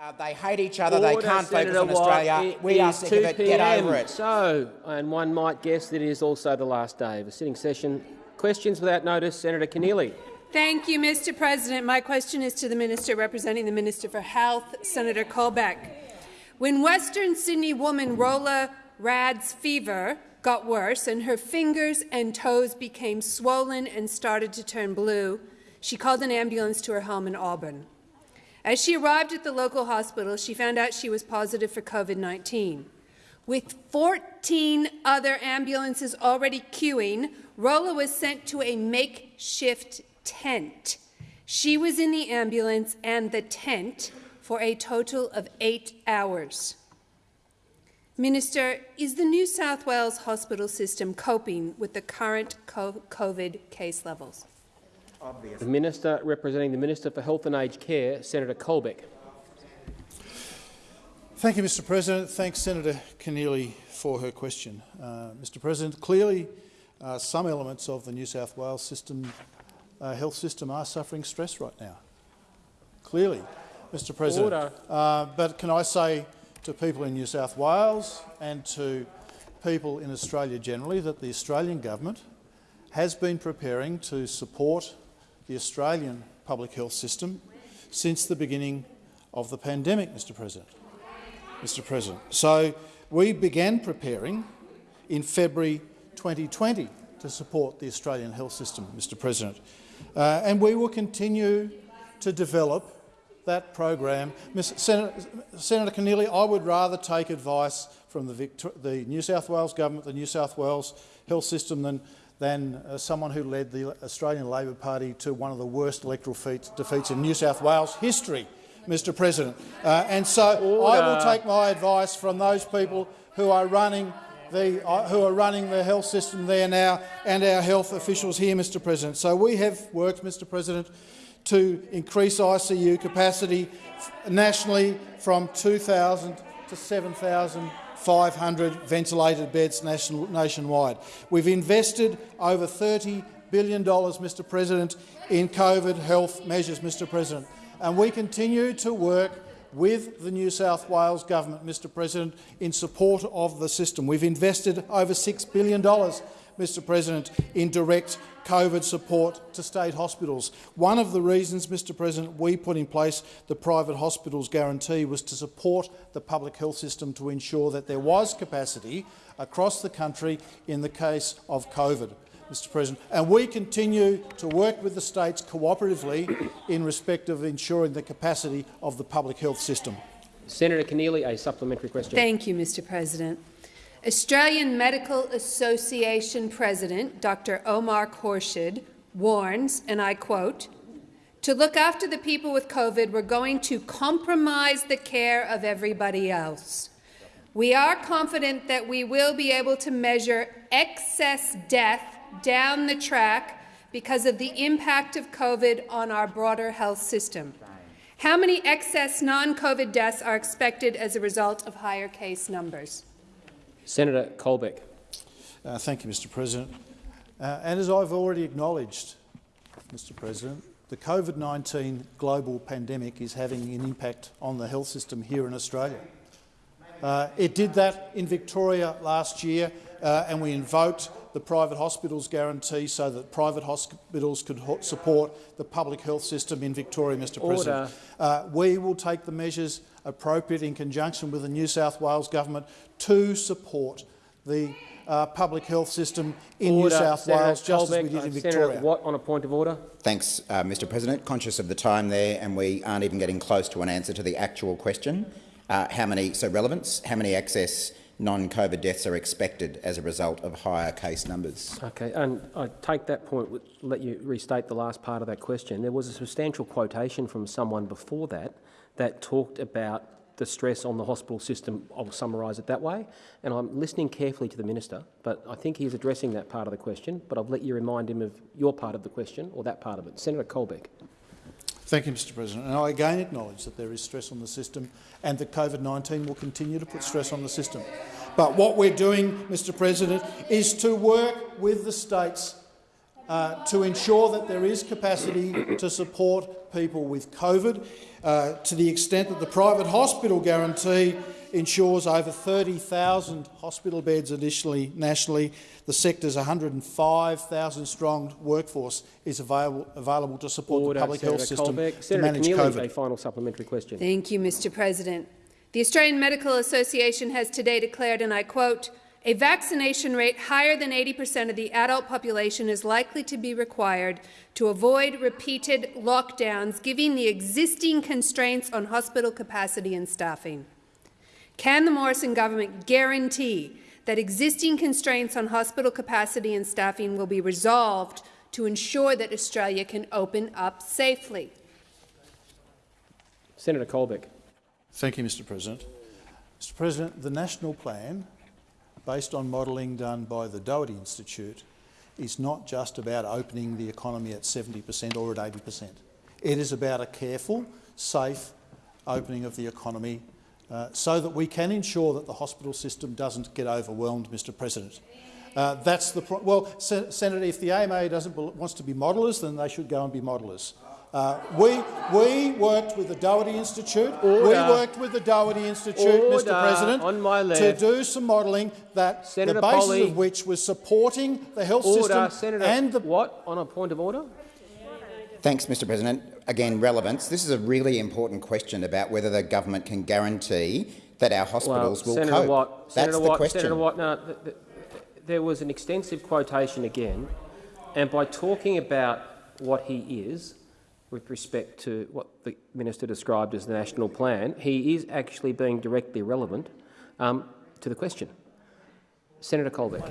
Uh, they hate each other. they can't Senator focus on Watt. Australia. It we are sick of it. Get over it. So, and one might guess that it is also the last day of a sitting session. Questions without notice, Senator Keneally. Thank you, Mr President. My question is to the Minister representing the Minister for Health, Senator Colbeck. When Western Sydney woman Rola Rad's fever got worse and her fingers and toes became swollen and started to turn blue, she called an ambulance to her home in Auburn. As she arrived at the local hospital, she found out she was positive for COVID-19. With 14 other ambulances already queuing, Rolla was sent to a makeshift tent. She was in the ambulance and the tent for a total of eight hours. Minister, is the New South Wales hospital system coping with the current COVID case levels? The Minister representing the Minister for Health and Aged Care, Senator Colbeck. Thank you, Mr President. Thanks, Senator Keneally, for her question. Uh, Mr President, clearly uh, some elements of the New South Wales system, uh, health system are suffering stress right now. Clearly, Mr President. Order. Uh, but can I say to people in New South Wales and to people in Australia generally that the Australian government has been preparing to support the Australian public health system since the beginning of the pandemic, Mr President. Mr President. So we began preparing in February 2020 to support the Australian health system, Mr President. Uh, and we will continue to develop that program. Senator, Senator Keneally, I would rather take advice from the, the, New South Wales government, the New South Wales health system, than, than uh, someone who led the Australian Labor Party to one of the worst electoral feats, defeats in New South Wales history. Mr President. Uh, and so Order. I will take my advice from those people who are running the, uh, who are running the health system there now and our health officials here, Mr President. So we have worked, Mr President, to increase ICU capacity nationally from 2,000 to 7,500 ventilated beds nationwide. We've invested over $30 billion, Mr President, in COVID health measures, Mr President and we continue to work with the New South Wales government, Mr President, in support of the system. We've invested over $6 billion, Mr President, in direct COVID support to state hospitals. One of the reasons, Mr President, we put in place the private hospitals guarantee was to support the public health system to ensure that there was capacity across the country in the case of COVID. Mr President, and we continue to work with the states cooperatively in respect of ensuring the capacity of the public health system. Senator Keneally, a supplementary question. Thank you, Mr President. Australian Medical Association President Dr Omar Khorshid warns, and I quote, to look after the people with COVID, we're going to compromise the care of everybody else. We are confident that we will be able to measure excess death down the track because of the impact of COVID on our broader health system. How many excess non-COVID deaths are expected as a result of higher case numbers? Senator Colbeck. Uh, thank you, Mr President. Uh, and as I've already acknowledged, Mr President, the COVID-19 global pandemic is having an impact on the health system here in Australia. Uh, it did that in Victoria last year, uh, and we invoked the private hospitals guarantee so that private hospitals could support the public health system in Victoria, Mr Order. President. Uh, we will take the measures appropriate in conjunction with the New South Wales government to support the uh, public health system in order. New South Senator Wales, just Colbeck, as we did in uh, Victoria. Senator Watt on a point of order. Thanks, uh, Mr President. Conscious of the time there, and we aren't even getting close to an answer to the actual question. Uh, how many, so relevance, how many excess non-COVID deaths are expected as a result of higher case numbers. Okay, and I take that point, let you restate the last part of that question. There was a substantial quotation from someone before that that talked about the stress on the hospital system. I'll summarise it that way. And I'm listening carefully to the minister, but I think he's addressing that part of the question, but I'll let you remind him of your part of the question, or that part of it. Senator Colbeck. Thank you, Mr President. And I again acknowledge that there is stress on the system and that COVID-19 will continue to put stress on the system. But what we're doing, Mr President, is to work with the states uh, to ensure that there is capacity to support people with COVID, uh, to the extent that the private hospital guarantee ensures over 30,000 hospital beds additionally nationally. The sector's 105,000 strong workforce is available, available to support Order, the public Senator health system Colbeck. to Senator manage Keneally, COVID. a final supplementary question. Thank you, Mr President. The Australian Medical Association has today declared, and I quote, a vaccination rate higher than 80 per cent of the adult population is likely to be required to avoid repeated lockdowns, given the existing constraints on hospital capacity and staffing. Can the Morrison government guarantee that existing constraints on hospital capacity and staffing will be resolved to ensure that Australia can open up safely? Senator Colbeck. Thank you, Mr President. Mr President, the national plan, based on modelling done by the Doherty Institute, is not just about opening the economy at 70 per cent or at 80 per cent. It is about a careful, safe opening of the economy uh, so that we can ensure that the hospital system doesn't get overwhelmed, Mr President. Uh, that's the well, Sen Senator. If the AMA doesn't wants to be modellers, then they should go and be modellers. Uh, we we worked with the Doherty Institute. Order. We worked with the Doherty Institute, Order. Mr. President, On my to do some modelling that Senator the basis Polley. of which was supporting the health Order. system Senator and the Watt, on a point of order. Thanks, Mr President. Again, relevance. This is a really important question about whether the government can guarantee that our hospitals well, will Senator cope. Watt, That's Senator the Watt, question. Senator Watt, no, th th there was an extensive quotation again, and by talking about what he is, with respect to what the minister described as the national plan, he is actually being directly relevant um, to the question. Senator Colbeck.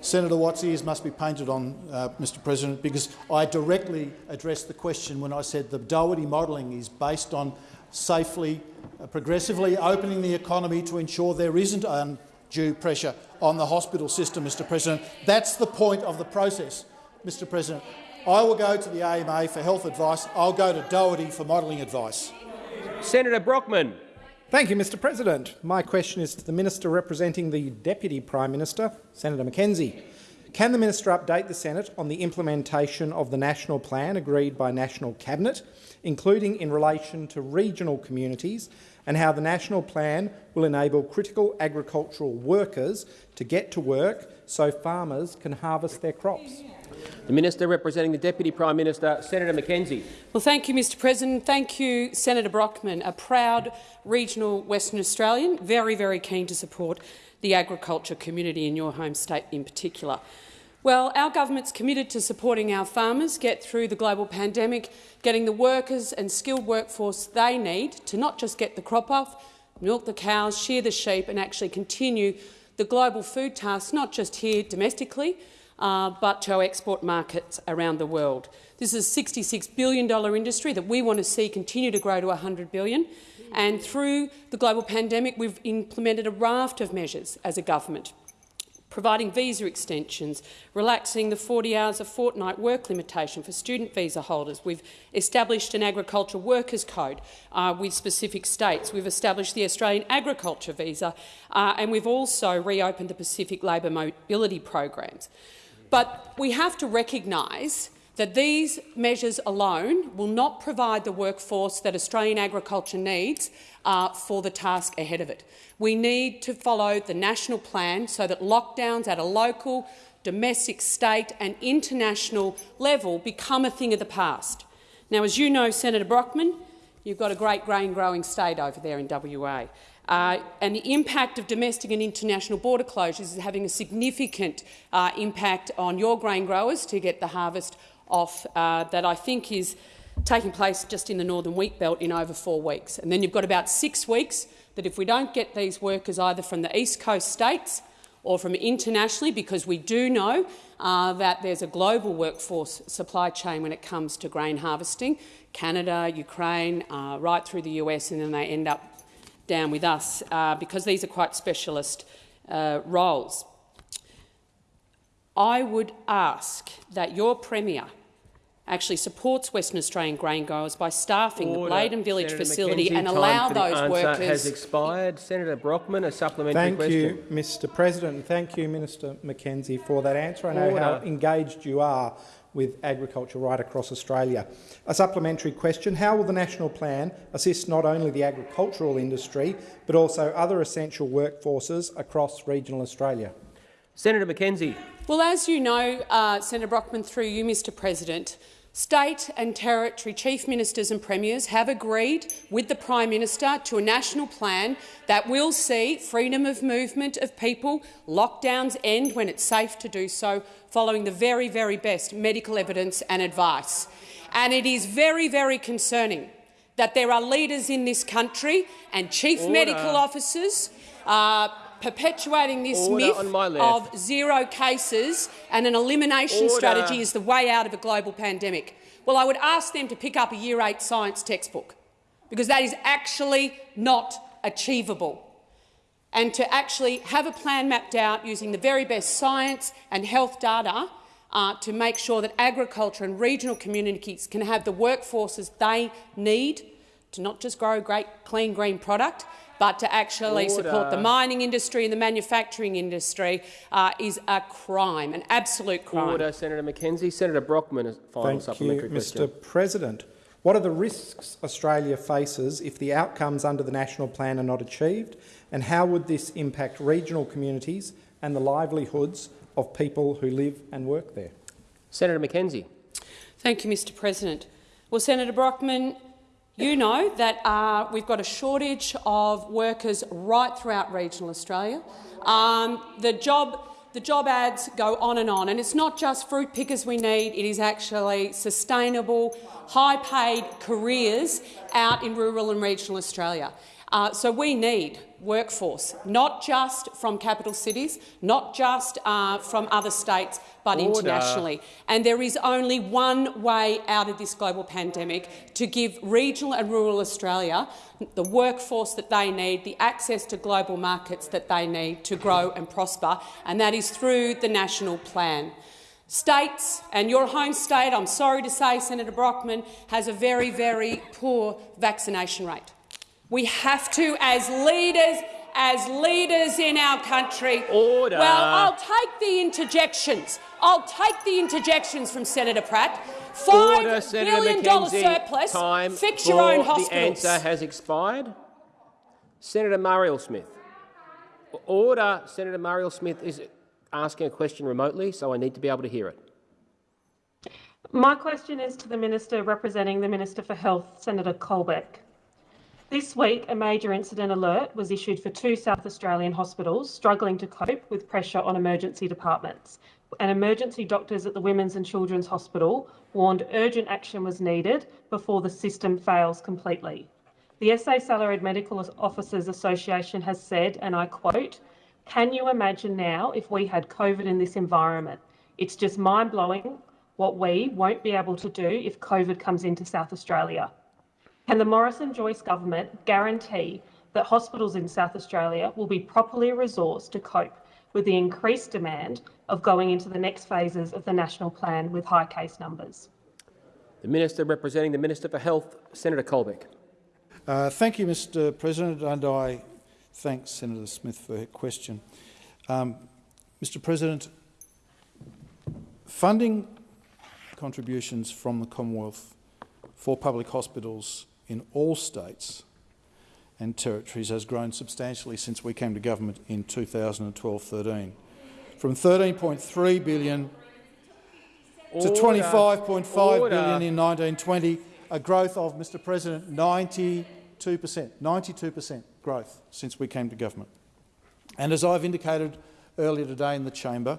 Senator Watt's ears must be painted on, uh, Mr President, because I directly addressed the question when I said the Doherty modelling is based on safely, uh, progressively opening the economy to ensure there isn't undue pressure on the hospital system, Mr President. That's the point of the process, Mr President. I will go to the AMA for health advice. I'll go to Doherty for modelling advice. Senator Brockman. Thank you, Mr President. My question is to the Minister representing the Deputy Prime Minister, Senator McKenzie. Can the Minister update the Senate on the implementation of the national plan agreed by National Cabinet, including in relation to regional communities, and how the national plan will enable critical agricultural workers to get to work so farmers can harvest their crops? The Minister representing the Deputy Prime Minister, Senator McKenzie. Well, thank you, Mr President. Thank you, Senator Brockman, a proud regional Western Australian, very, very keen to support the agriculture community in your home state in particular. Well, our government's committed to supporting our farmers get through the global pandemic, getting the workers and skilled workforce they need to not just get the crop off, milk the cows, shear the sheep and actually continue the global food task, not just here domestically, uh, but to our export markets around the world. This is a $66 billion industry that we want to see continue to grow to 100 billion. And through the global pandemic, we've implemented a raft of measures as a government providing visa extensions, relaxing the 40 hours a fortnight work limitation for student visa holders. We've established an agriculture workers code uh, with specific states. We've established the Australian agriculture visa, uh, and we've also reopened the Pacific labour mobility programs. But we have to recognise that these measures alone will not provide the workforce that Australian agriculture needs uh, for the task ahead of it. We need to follow the national plan so that lockdowns at a local, domestic, state and international level become a thing of the past. Now, as you know, Senator Brockman, you've got a great grain-growing state over there in WA. Uh, and the impact of domestic and international border closures is having a significant uh, impact on your grain growers to get the harvest off uh, that I think is taking place just in the northern wheat belt in over four weeks. And then you've got about six weeks that if we don't get these workers either from the east coast states or from internationally, because we do know uh, that there's a global workforce supply chain when it comes to grain harvesting, Canada, Ukraine, uh, right through the US, and then they end up down with us uh, because these are quite specialist uh, roles. I would ask that your Premier actually supports Western Australian grain growers by staffing Order. the Bladin Village Senator facility McKenzie, and time allow for the those answer workers has expired. Senator Brockman, a supplementary Thank question. you, Mr President. Thank you, Minister McKenzie, for that answer. I know how engaged you are with agriculture right across Australia. A supplementary question, how will the National Plan assist not only the agricultural industry but also other essential workforces across regional Australia? Senator McKenzie. Well, as you know, uh, Senator Brockman, through you, Mr President, State and territory chief ministers and premiers have agreed with the Prime Minister to a national plan that will see freedom of movement of people, lockdowns end when it's safe to do so, following the very, very best medical evidence and advice. And it is very, very concerning that there are leaders in this country and chief Order. medical officers uh, perpetuating this Order myth of zero cases and an elimination Order. strategy is the way out of a global pandemic. Well, I would ask them to pick up a Year 8 science textbook, because that is actually not achievable. And to actually have a plan mapped out using the very best science and health data uh, to make sure that agriculture and regional communities can have the workforces they need to not just grow great, clean, green product, but to actually Order. support the mining industry and the manufacturing industry uh, is a crime, an absolute crime. Order, Senator McKenzie. Senator Brockman, final Thank supplementary you, Mr President. What are the risks Australia faces if the outcomes under the national plan are not achieved, and how would this impact regional communities and the livelihoods of people who live and work there? Senator McKenzie. Thank you, Mr President. Well, Senator Brockman, you know that uh, we've got a shortage of workers right throughout regional Australia. Um, the job the job ads go on and on, and it's not just fruit pickers we need, it is actually sustainable, high-paid careers out in rural and regional Australia. Uh, so we need workforce, not just from capital cities, not just uh, from other states, but Order. internationally. And there is only one way out of this global pandemic to give regional and rural Australia the workforce that they need, the access to global markets that they need to grow and prosper, and that is through the national plan. States, and your home state, I'm sorry to say, Senator Brockman, has a very, very poor vaccination rate. We have to, as leaders, as leaders in our country. Order. Well, I'll take the interjections. I'll take the interjections from Senator Pratt. Five Order, billion dollar surplus. Time Fix your own hospitals. The answer has expired. Senator Marielle Smith. Order. Senator Marielle Smith is asking a question remotely, so I need to be able to hear it. My question is to the Minister representing the Minister for Health, Senator Colbeck. This week, a major incident alert was issued for two South Australian hospitals struggling to cope with pressure on emergency departments. And emergency doctors at the Women's and Children's Hospital warned urgent action was needed before the system fails completely. The SA Salaried Medical Officers Association has said, and I quote, Can you imagine now if we had COVID in this environment? It's just mind blowing what we won't be able to do if COVID comes into South Australia. Can the Morrison-Joyce government guarantee that hospitals in South Australia will be properly resourced to cope with the increased demand of going into the next phases of the national plan with high case numbers? The Minister representing the Minister for Health, Senator Colbeck. Uh, thank you, Mr President, and I thank Senator Smith for her question. Um, Mr President, funding contributions from the Commonwealth for public hospitals in all states and territories has grown substantially since we came to government in 2012-13, from 13.3 billion to 25.5 billion in 1920, a growth of, Mr President, 92 per cent, 92 per cent growth since we came to government. And as I've indicated earlier today in the chamber,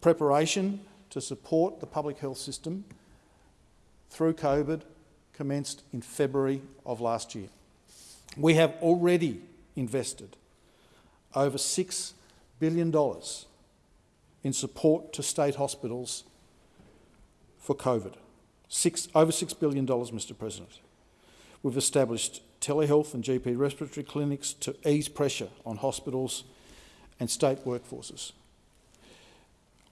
preparation to support the public health system through COVID commenced in February of last year. We have already invested over $6 billion in support to state hospitals for COVID. Six, over $6 billion, Mr President. We've established telehealth and GP respiratory clinics to ease pressure on hospitals and state workforces.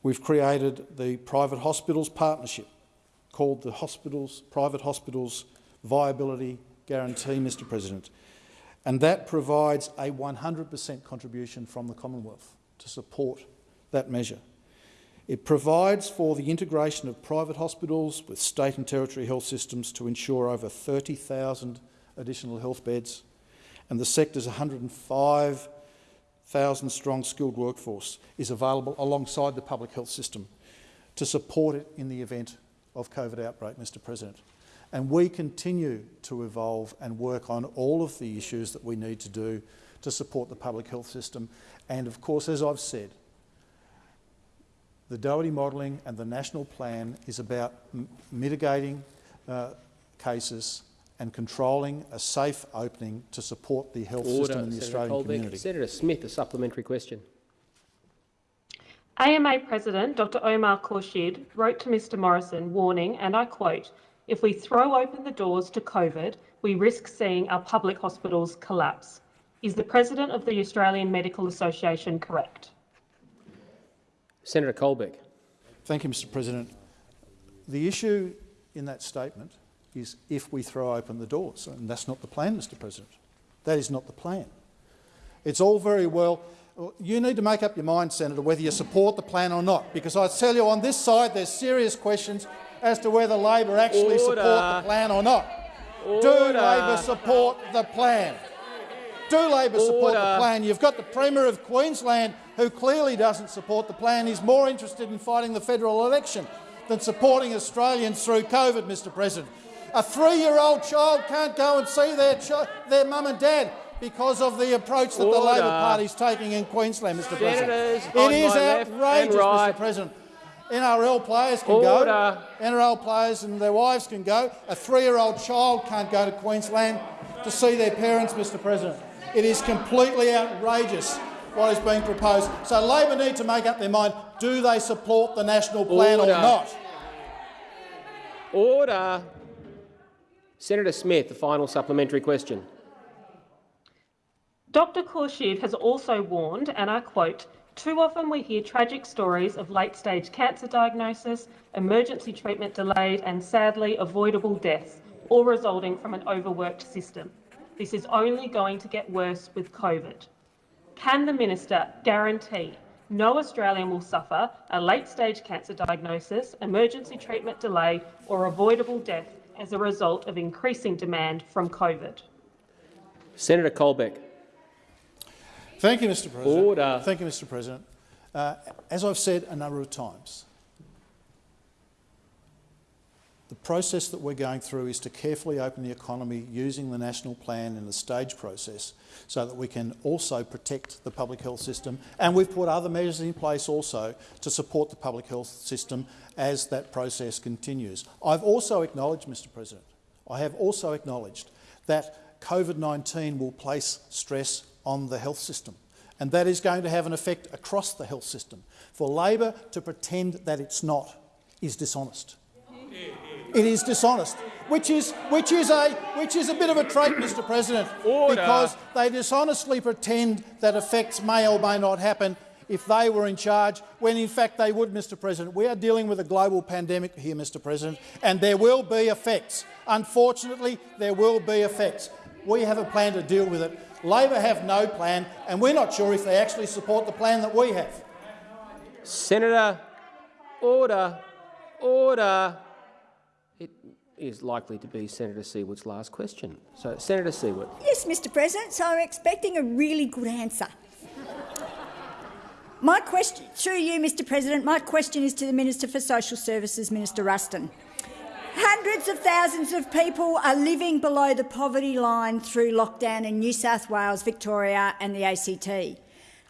We've created the Private Hospitals Partnership called the Hospitals, Private Hospitals Viability Guarantee, Mr President, and that provides a 100 per cent contribution from the Commonwealth to support that measure. It provides for the integration of private hospitals with state and territory health systems to ensure over 30,000 additional health beds, and the sector's 105,000 strong skilled workforce is available alongside the public health system to support it in the event of COVID outbreak, Mr President. And we continue to evolve and work on all of the issues that we need to do to support the public health system. And of course, as I've said, the Doherty modelling and the national plan is about mitigating uh, cases and controlling a safe opening to support the health Order, system in the Senator Australian Colbeck. community. Senator Smith, a supplementary question. AMA President Dr Omar Khorshid wrote to Mr Morrison warning, and I quote, if we throw open the doors to COVID, we risk seeing our public hospitals collapse. Is the President of the Australian Medical Association correct? Senator Colbeck. Thank you, Mr President. The issue in that statement is if we throw open the doors, and that's not the plan, Mr President. That is not the plan. It's all very well you need to make up your mind, Senator, whether you support the plan or not, because I tell you on this side there's serious questions as to whether Labor actually Order. support the plan or not. Order. Do Labor support the plan? Do Labor support the plan? You've got the Premier of Queensland who clearly doesn't support the plan. He's more interested in fighting the federal election than supporting Australians through COVID, Mr President. A three-year-old child can't go and see their, their mum and dad because of the approach that the Labor Party is taking in Queensland, Mr Senators President. It is my left and outrageous, right. Mr President. NRL players can Order. go, NRL players and their wives can go. A three-year-old child can't go to Queensland to see their parents, Mr President. It is completely outrageous what is being proposed. So Labor need to make up their mind, do they support the national plan Order. or not? Order. Senator Smith, the final supplementary question. Dr Khorshid has also warned, and I quote, too often we hear tragic stories of late-stage cancer diagnosis, emergency treatment delayed and sadly avoidable deaths, all resulting from an overworked system. This is only going to get worse with COVID. Can the minister guarantee no Australian will suffer a late-stage cancer diagnosis, emergency treatment delay or avoidable death as a result of increasing demand from COVID? Senator Colbeck. Thank you, Mr President. Order. Thank you, Mr President. Uh, as I've said a number of times, the process that we're going through is to carefully open the economy using the national plan in the stage process so that we can also protect the public health system. And we've put other measures in place also to support the public health system as that process continues. I've also acknowledged, Mr President, I have also acknowledged that COVID-19 will place stress on the health system. And that is going to have an effect across the health system. For Labor to pretend that it's not is dishonest. It is dishonest, which is, which, is a, which is a bit of a trait, Mr President, Order. because they dishonestly pretend that effects may or may not happen if they were in charge, when in fact they would, Mr President. We are dealing with a global pandemic here, Mr President, and there will be effects. Unfortunately, there will be effects. We have a plan to deal with it. Labor have no plan, and we're not sure if they actually support the plan that we have. Senator, order, order. It is likely to be Senator Siewert's last question. So, Senator Siewert. Yes, Mr President, so I'm expecting a really good answer. My question, through you, Mr President, my question is to the Minister for Social Services, Minister Ruston. Hundreds of thousands of people are living below the poverty line through lockdown in New South Wales, Victoria and the ACT.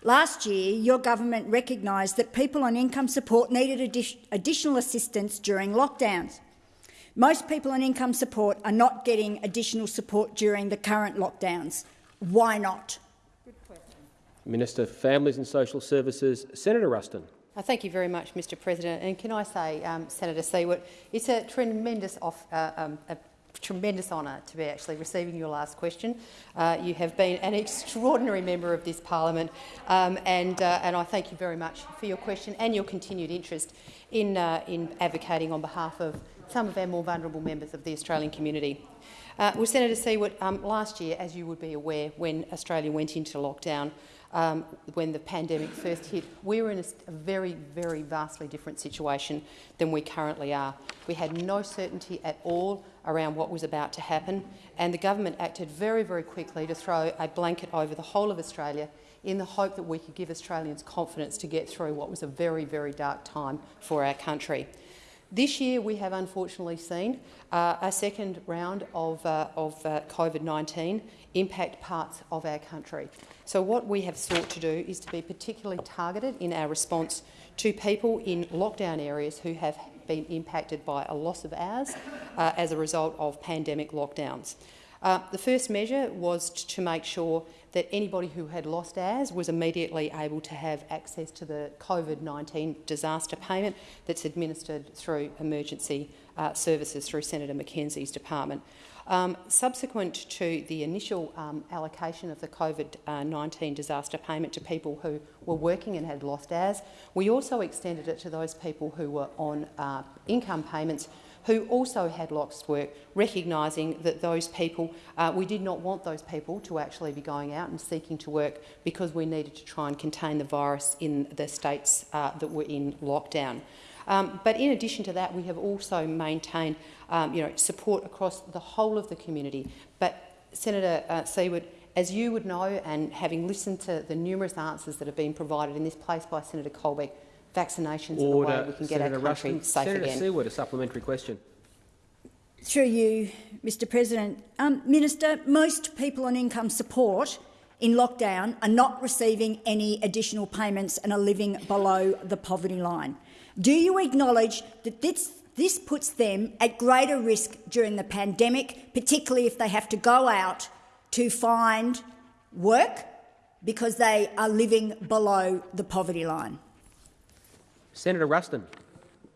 Last year, your government recognised that people on income support needed addi additional assistance during lockdowns. Most people on income support are not getting additional support during the current lockdowns. Why not? Minister for Families and Social Services, Senator Ruston. Thank you very much, Mr President. And can I say, um, Senator Siewert, it's a tremendous, off, uh, um, a tremendous honour to be actually receiving your last question. Uh, you have been an extraordinary member of this parliament, um, and, uh, and I thank you very much for your question and your continued interest in, uh, in advocating on behalf of some of our more vulnerable members of the Australian community. Uh, well, Senator Siewert, um, last year, as you would be aware, when Australia went into lockdown, um, when the pandemic first hit, we were in a, a, very, very vastly different situation than we currently are. We had no certainty at all around what was about to happen, and the government acted very, very quickly to throw a blanket over the whole of Australia in the hope that we could give Australians confidence to get through what was a very, very dark time for our country. This year we have unfortunately seen uh, a second round of, uh, of uh, COVID-19 impact parts of our country. So what we have sought to do is to be particularly targeted in our response to people in lockdown areas who have been impacted by a loss of hours uh, as a result of pandemic lockdowns. Uh, the first measure was to make sure that anybody who had lost hours was immediately able to have access to the COVID-19 disaster payment that's administered through emergency uh, services through Senator McKenzie's department. Um, subsequent to the initial um, allocation of the COVID-19 disaster payment to people who were working and had lost hours, we also extended it to those people who were on uh, income payments who also had lost work, recognising that those people, uh, we did not want those people to actually be going out and seeking to work because we needed to try and contain the virus in the states uh, that were in lockdown. Um, but in addition to that, we have also maintained um, you know, support across the whole of the community. But Senator uh, Siewert, as you would know, and having listened to the numerous answers that have been provided in this place by Senator Colbeck, vaccinations Order. are the way we can get Senator our country Ruston. safe Senator again. Siewert, a supplementary question. Through you, Mr President. Um, Minister, most people on income support in lockdown are not receiving any additional payments and are living below the poverty line. Do you acknowledge that this, this puts them at greater risk during the pandemic, particularly if they have to go out to find work because they are living below the poverty line? Senator Ruston.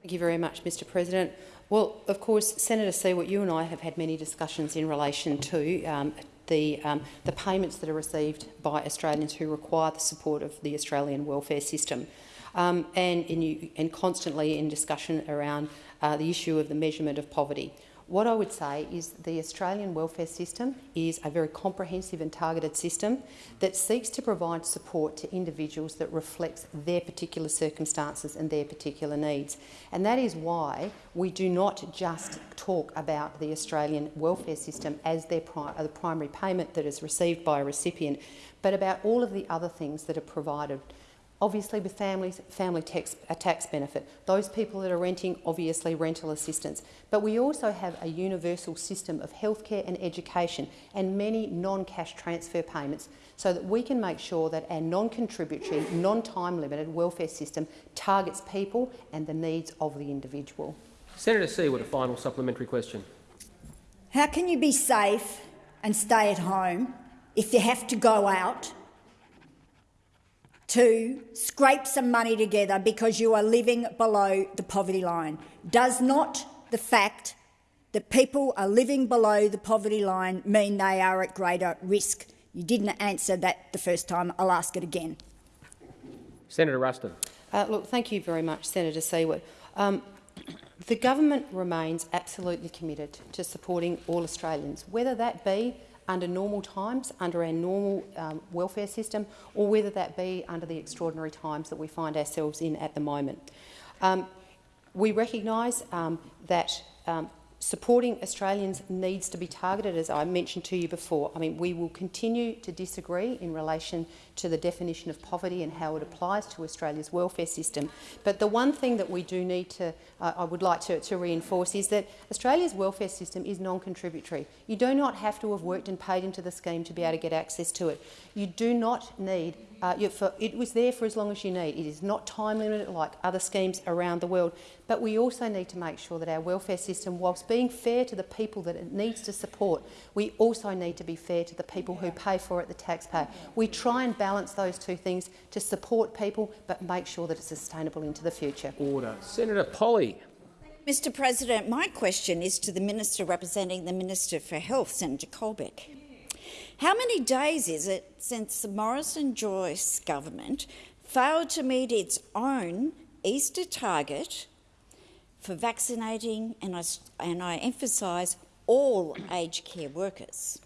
Thank you very much, Mr President. Well, of course, Senator Siewert, you and I have had many discussions in relation to um, the, um, the payments that are received by Australians who require the support of the Australian welfare system. Um, and, in, and constantly in discussion around uh, the issue of the measurement of poverty. What I would say is the Australian welfare system is a very comprehensive and targeted system that seeks to provide support to individuals that reflects their particular circumstances and their particular needs. And that is why we do not just talk about the Australian welfare system as their pri the primary payment that is received by a recipient, but about all of the other things that are provided Obviously, with families, family tax, a tax benefit. Those people that are renting, obviously rental assistance. But we also have a universal system of healthcare and education and many non-cash transfer payments so that we can make sure that our non-contributory, non-time limited welfare system targets people and the needs of the individual. Senator Siewert, a final supplementary question. How can you be safe and stay at home if you have to go out to scrape some money together because you are living below the poverty line. Does not the fact that people are living below the poverty line mean they are at greater risk? You didn't answer that the first time. I'll ask it again. Senator Ruston. Uh, look, thank you very much, Senator Siewert. Um, the government remains absolutely committed to supporting all Australians, whether that be under normal times, under our normal um, welfare system, or whether that be under the extraordinary times that we find ourselves in at the moment. Um, we recognise um, that um, supporting Australians needs to be targeted, as I mentioned to you before. I mean, we will continue to disagree in relation to the definition of poverty and how it applies to Australia's welfare system. But the one thing that we do need to, uh, I would like to, to reinforce, is that Australia's welfare system is non-contributory. You do not have to have worked and paid into the scheme to be able to get access to it. You do not need uh, for, it was there for as long as you need. It is not time limited like other schemes around the world. But we also need to make sure that our welfare system, whilst being fair to the people that it needs to support, we also need to be fair to the people who pay for it, the taxpayer. We try and balance those two things to support people but make sure that it's sustainable into the future. Order. Senator Polley. Mr President, my question is to the Minister representing the Minister for Health, Senator Colbeck. How many days is it since the Morrison-Joyce government failed to meet its own Easter target for vaccinating, and I, and I emphasise, all aged care workers?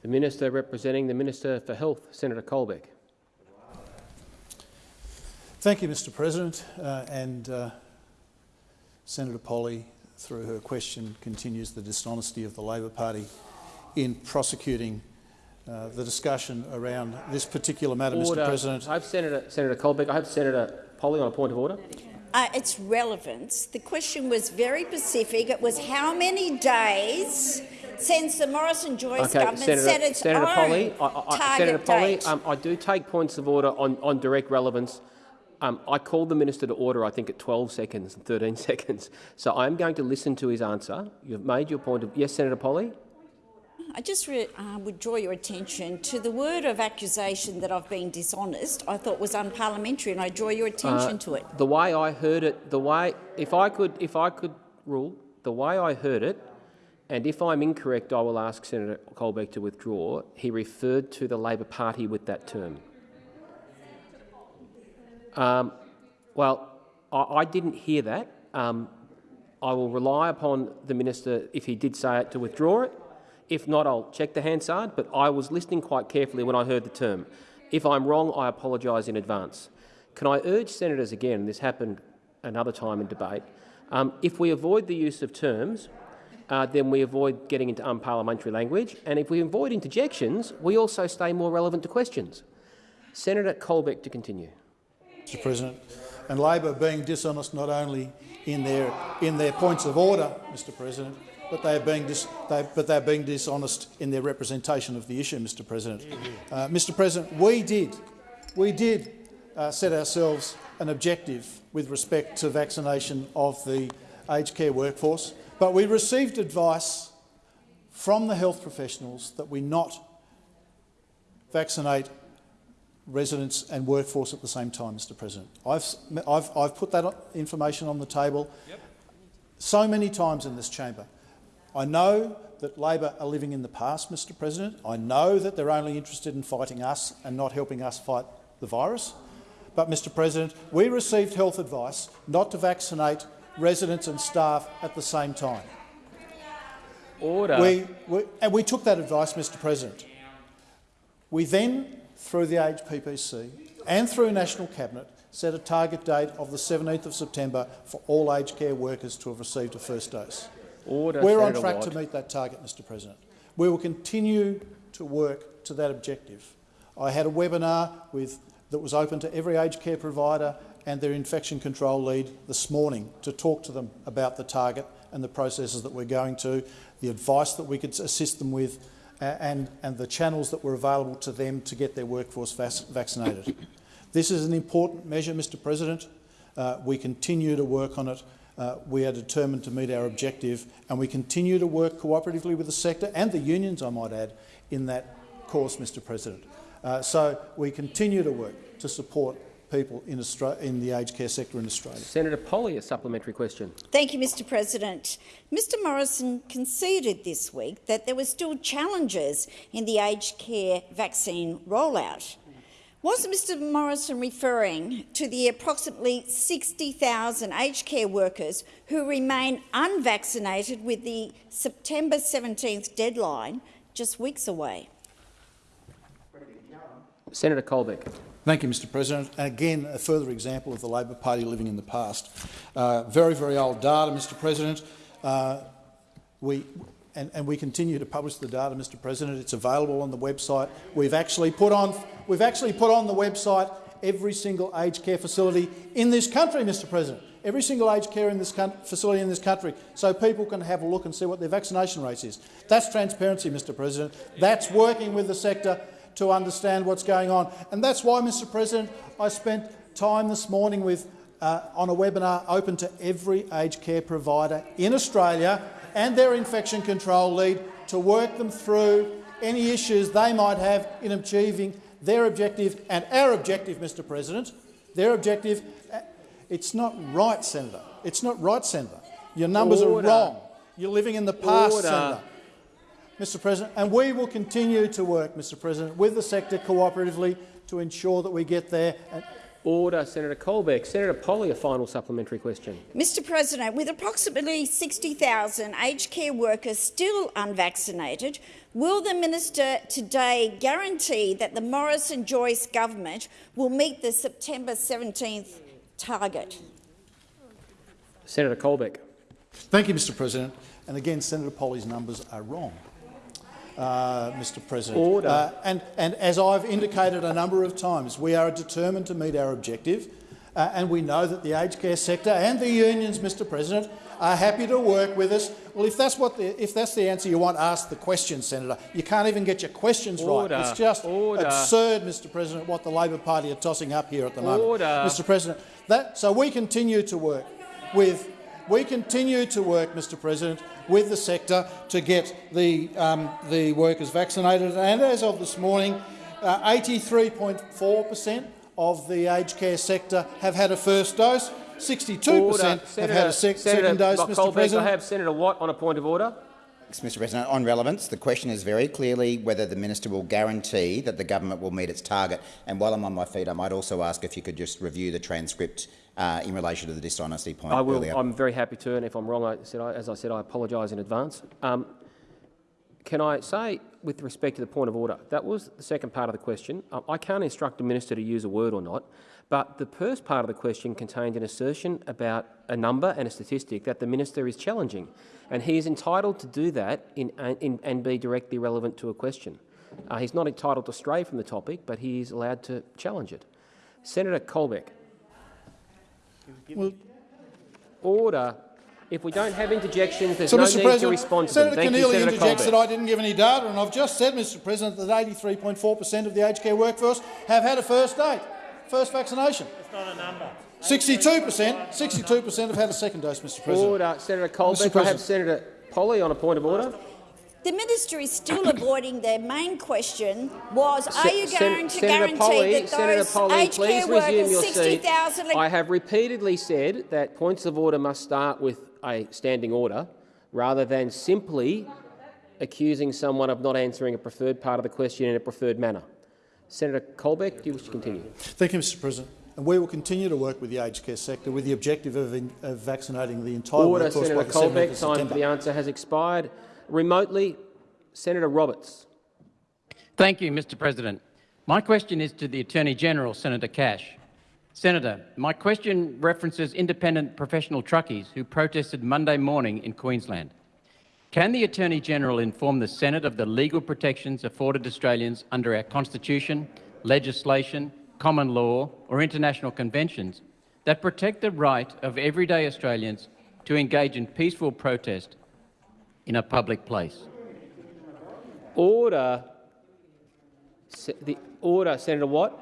The Minister representing the Minister for Health, Senator Colbeck. Thank you, Mr President. Uh, and uh, Senator Polley, through her question, continues the dishonesty of the Labor Party in prosecuting uh, the discussion around this particular matter, Order. Mr President. I have Senator, Senator Colbeck. I have Senator Polley on a point of order. Uh, its relevance. The question was very specific. It was how many days since the Morrison-Joyce Okay, government Senator, set its Senator own Polley, I, I, target Senator Polley, date. um, I do take points of order on, on direct relevance. Um, I called the minister to order, I think, at 12 seconds and 13 seconds. So I'm going to listen to his answer. You've made your point of yes, Senator Polley. I just re- uh, would draw your attention to the word of accusation that I've been dishonest. I thought was unparliamentary, and I draw your attention Uh, to it. The way I heard it, the way if I could, if I could rule, the way I heard it, and if I'm incorrect, I will ask Senator Colbeck to withdraw. He referred to the Labor Party with that term. Um, well, I, I didn't hear that. Um, I will rely upon the minister, if he did say it, to withdraw it. If not, I'll check the Hansard, but I was listening quite carefully when I heard the term. If I'm wrong, I apologise in advance. Can I urge senators again, this happened another time in debate, um, if we avoid the use of terms, uh, then we avoid getting into unparliamentary language, and if we avoid interjections, we also stay more relevant to questions. Senator Colbeck to continue. Mr President, and Labor being dishonest not only in their, in their points of order, Mr President, but they are being dis, they, but they are being dishonest in their representation of the issue, Mr President. Uh, Mr President, we did, we did uh, set ourselves an objective with respect to vaccination of the aged care workforce, but we received advice from the health professionals that we not vaccinate residents and workforce at the same time, Mr President. I've, I've, I've put that information on the table so many times in this chamber. I know that Labor are living in the past, Mr President. I know that they're only interested in fighting us and not helping us fight the virus. But, Mr President, we received health advice not to vaccinate residents and staff at the same time. Order. We, we, and we took that advice, Mr President. We then, through the AHPPC and through National Cabinet, set a target date of the 17th of September for all aged care workers to have received a first dose. Order, We're on track Watt. to meet that target, Mr President. We will continue to work to that objective. I had a webinar with, that was open to every aged care provider and their infection control lead this morning to talk to them about the target and the processes that we're going to, the advice that we could assist them with and, and the channels that were available to them to get their workforce vac vaccinated. This is an important measure, Mr President. Uh, we continue to work on it. Uh, we are determined to meet our objective and we continue to work cooperatively with the sector and the unions, I might add, in that course, Mr President. Uh, so we continue to work to support people in, in the aged care sector in Australia. Senator Polley, a supplementary question. Thank you, Mr President. Mr Morrison conceded this week that there were still challenges in the aged care vaccine rollout. Was Mr Morrison referring to the approximately 60,000 aged care workers who remain unvaccinated with the September 17th deadline just weeks away? Senator Colbeck. Thank you, Mr President. Again, a further example of the Labor Party living in the past. Uh, very, very old data, Mr President. Uh, we, and, and we continue to publish the data, Mr President. It's available on the website. We've actually put on, we've actually put on the website every single aged care facility in this country, Mr President. Every single aged care in this facility in this country, so people can have a look and see what their vaccination rate is. That's transparency, Mr President. That's working with the sector to understand what's going on. And that's why, Mr President, I spent time this morning with, uh, on a webinar open to every aged care provider in Australia and their infection control lead to work them through any issues they might have in achieving their objective and our objective, Mr President. Their objective. uh, It's not right, Senator. It's not right, Senator. Your numbers Order. are wrong. You're living in the past, Order. Senator. Mr President, and we will continue to work, Mr President, with the sector cooperatively to ensure that we get there. And Order. Senator Colbeck. Senator Polley, a final supplementary question. Mr President, with approximately 60,000 aged care workers still unvaccinated, will the minister today guarantee that the Morrison-Joyce government will meet the September 17th target? Senator Colbeck. Thank you, Mr President. And again, Senator Polley's numbers are wrong. Uh, Mr President. Order. Uh, and, and as I've indicated a number of times, we are determined to meet our objective, uh, and we know that the aged care sector and the unions, Mr President, are happy to work with us. Well, if that's, what the, if that's the answer you want, ask the question, Senator. You can't even get your questions Order. right. It's just Order. absurd, Mr President, what the Labor Party are tossing up here at the moment. Mr President, that, so we continue to work with we continue to work, Mr President, with the sector to get the, um, the workers vaccinated. And as of this morning, 83.4 per cent of the aged care sector have had a first dose. 62 per cent have had a sec Senator second dose, Mr Colbeck, President. I have Senator Watt on a point of order. Thanks, Mr President. On relevance, the question is very clearly whether the minister will guarantee that the government will meet its target. And while I'm on my feet, I might also ask if you could just review the transcript uh, in relation to the dishonesty point I will. I'm very happy to, and if I'm wrong, I said, I, as I said, I apologise in advance. Um, can I say, with respect to the point of order, that was the second part of the question. Um, I can't instruct a minister to use a word or not, but the first part of the question contained an assertion about a number and a statistic that the minister is challenging, and he is entitled to do that in, in, and be directly relevant to a question. Uh, he's not entitled to stray from the topic, but he is allowed to challenge it. Senator Colbeck. Well, Order. If we don't have interjections, there's so, no Mr need President, to respond to Senator them. Thank Keneally you, Senator interjects Colbeck. that I didn't give any data, and I've just said, Mr President, that 83.4 per cent of the aged care workforce have had a first date, first vaccination. It's not a number. 62 per cent, 62 per cent have had a second dose, Mr President. Order. Senator Colbeck. I President. have Senator Polley on a point of order. The minister is still avoiding their main question was, are you Sen- going to Senator guarantee Polley, that Senator those aged please care resume workers, your seat. 60,000 I have repeatedly said that points of order must start with a standing order rather than simply accusing someone of not answering a preferred part of the question in a preferred manner. Senator Colbeck, do you wish to continue? Thank you, Mr President. And we will continue to work with the aged care sector with the objective of, in, of vaccinating the entire Order, workforce Senator by the Colbeck. Time for the answer has expired. Remotely, Senator Roberts. Thank you, Mr President. My question is to the Attorney-General, Senator Cash. Senator, my question references independent professional truckies who protested Monday morning in Queensland. Can the Attorney-General inform the Senate of the legal protections afforded Australians under our Constitution, legislation, common law or international conventions that protect the right of everyday Australians to engage in peaceful protest in a public place? Order. Se the order, Senator Watt.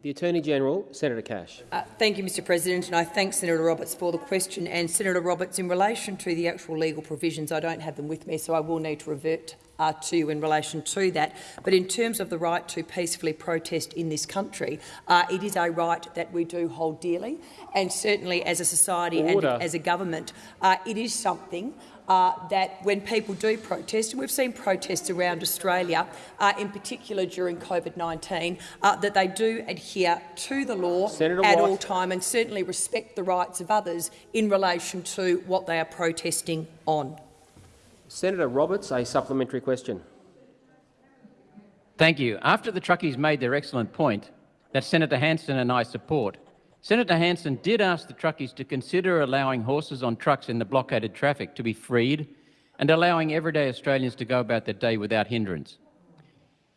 The Attorney-General, Senator Cash. Uh, thank you, Mr President, and I thank Senator Roberts for the question. And Senator Roberts, in relation to the actual legal provisions, I don't have them with me, so I will need to revert uh, to you in relation to that. But in terms of the right to peacefully protest in this country, uh, it is a right that we do hold dearly, and certainly as a society Order. and as a government, uh, it is something uh, that when people do protest, and we've seen protests around Australia, uh, in particular during COVID-19, uh, that they do adhere to the law Senator at Watt. all time and certainly respect the rights of others in relation to what they are protesting on. Senator Roberts, a supplementary question. Thank you. After the truckies made their excellent point that Senator Hanson and I support, Senator Hanson did ask the truckies to consider allowing horses on trucks in the blockaded traffic to be freed and allowing everyday Australians to go about their day without hindrance.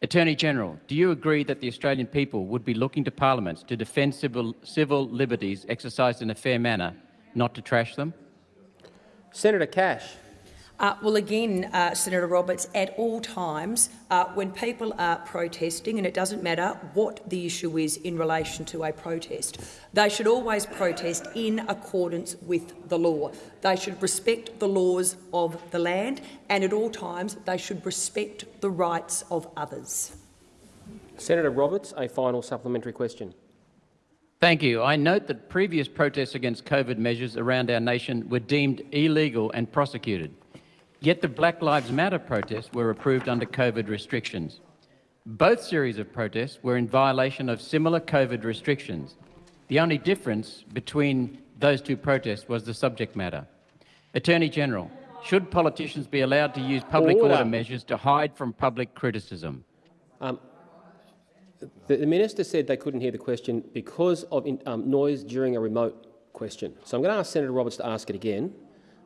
Attorney General, do you agree that the Australian people would be looking to parliaments to defend civil, civil liberties exercised in a fair manner, not to trash them? Senator Cash. Uh, well, again, uh, Senator Roberts, at all times, uh, when people are protesting, and it doesn't matter what the issue is in relation to a protest, they should always protest in accordance with the law. They should respect the laws of the land, and at all times they should respect the rights of others. Senator Roberts, a final supplementary question. Thank you. I note that previous protests against COVID measures around our nation were deemed illegal and prosecuted. Yet the Black Lives Matter protests were approved under COVID restrictions. Both series of protests were in violation of similar COVID restrictions. The only difference between those two protests was the subject matter. Attorney General, should politicians be allowed to use public order, order measures to hide from public criticism? Um, the, the, minister said they couldn't hear the question because of in, um, noise during a remote question. So I'm going to ask Senator Roberts to ask it again,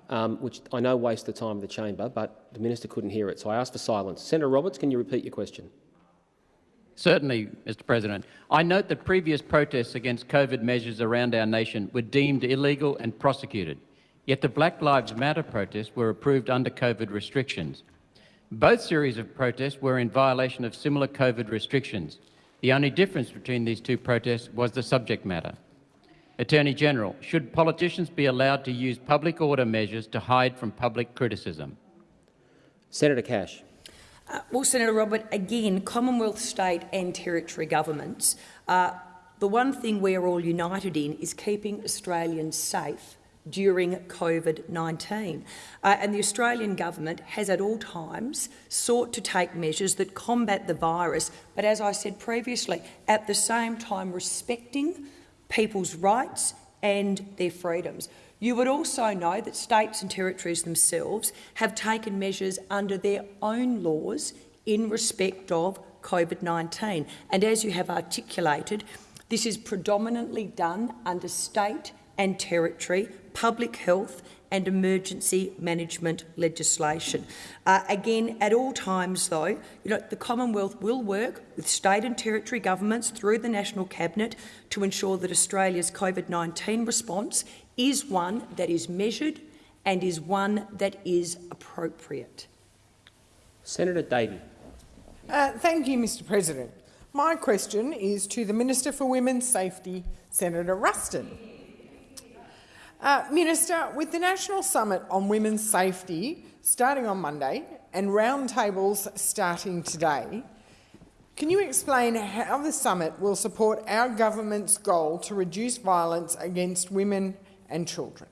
um, which I know wastes the time of the chamber, but the minister couldn't hear it, so I asked for silence. Senator Roberts, can you repeat your question? Certainly, Mr President. I note that previous protests against COVID measures around our nation were deemed illegal and prosecuted, yet the Black Lives Matter protests were approved under COVID restrictions. Both series of protests were in violation of similar COVID restrictions. The only difference between these two protests was the subject matter. Attorney General, should politicians be allowed to use public order measures to hide from public criticism? Senator Cash. Uh, well, Senator Robert, again, Commonwealth, state and territory governments, uh, the one thing we're all united in is keeping Australians safe during COVID-19. Uh, and the Australian government has at all times sought to take measures that combat the virus, but as I said previously, at the same time respecting people's rights and their freedoms. You would also know that states and territories themselves have taken measures under their own laws in respect of COVID-19. And as you have articulated, this is predominantly done under state and territory public health and emergency management legislation. Uh, again, at all times, though, you know, the Commonwealth will work with state and territory governments through the National Cabinet to ensure that Australia's COVID-19 response is one that is measured and is one that is appropriate. Senator Davey. Uh, thank you, Mr President. My question is to the Minister for Women's Safety, Senator Ruston. Uh, Minister, with the National Summit on Women's Safety starting on Monday and roundtables starting today, can you explain how the summit will support our government's goal to reduce violence against women and children.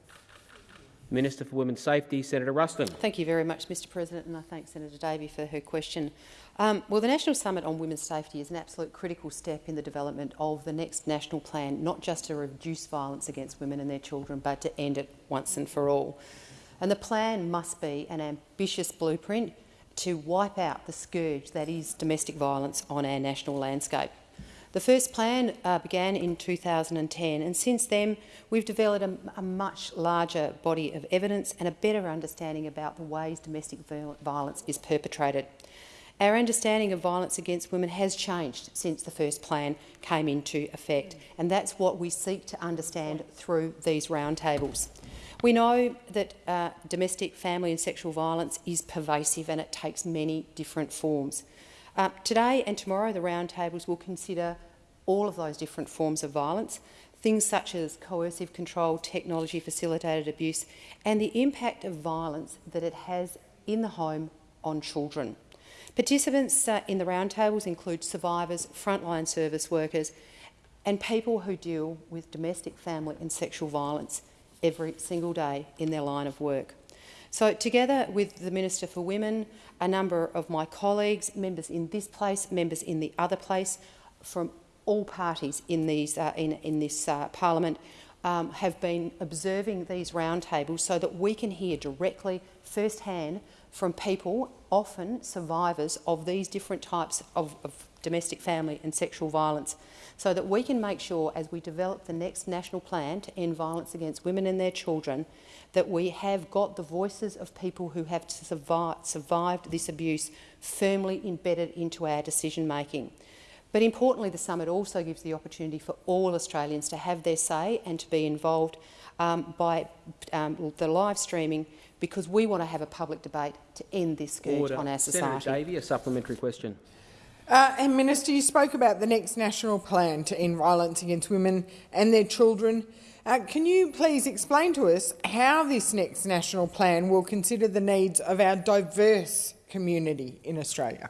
Minister for Women's Safety, Senator Ruston. Thank you very much, Mr President, and I thank Senator Davey for her question. Um, well, the National Summit on Women's Safety is an absolute critical step in the development of the next national plan, not just to reduce violence against women and their children, but to end it once and for all. And the plan must be an ambitious blueprint to wipe out the scourge that is domestic violence on our national landscape. The first plan uh, began in 2010 and since then we've developed a, a, much larger body of evidence and a better understanding about the ways domestic violence is perpetrated. Our understanding of violence against women has changed since the first plan came into effect and that's what we seek to understand through these roundtables. We know that uh, domestic, family and sexual violence is pervasive and it takes many different forms. Uh, today and tomorrow, the roundtables will consider all of those different forms of violence, things such as coercive control, technology facilitated abuse, and the impact of violence that it has in the home on children. Participants uh, in the roundtables include survivors, frontline service workers, and people who deal with domestic, family and sexual violence every single day in their line of work. So together with the Minister for Women, a number of my colleagues, members in this place, members in the other place, from all parties in, these, uh, in, in this uh, parliament, um, have been observing these roundtables so that we can hear directly, firsthand, from people, often survivors of these different types of, of domestic family and sexual violence, so that we can make sure as we develop the next national plan to end violence against women and their children that we have got the voices of people who have survived, survived this abuse firmly embedded into our decision making. But importantly, the summit also gives the opportunity for all Australians to have their say and to be involved um, by um, the live streaming because we want to have a public debate to end this scourge Order. on our society. Senator Davey, a supplementary question. Uh, and Minister, you spoke about the next national plan to end violence against women and their children. Uh, can you please explain to us how this next national plan will consider the needs of our diverse community in Australia?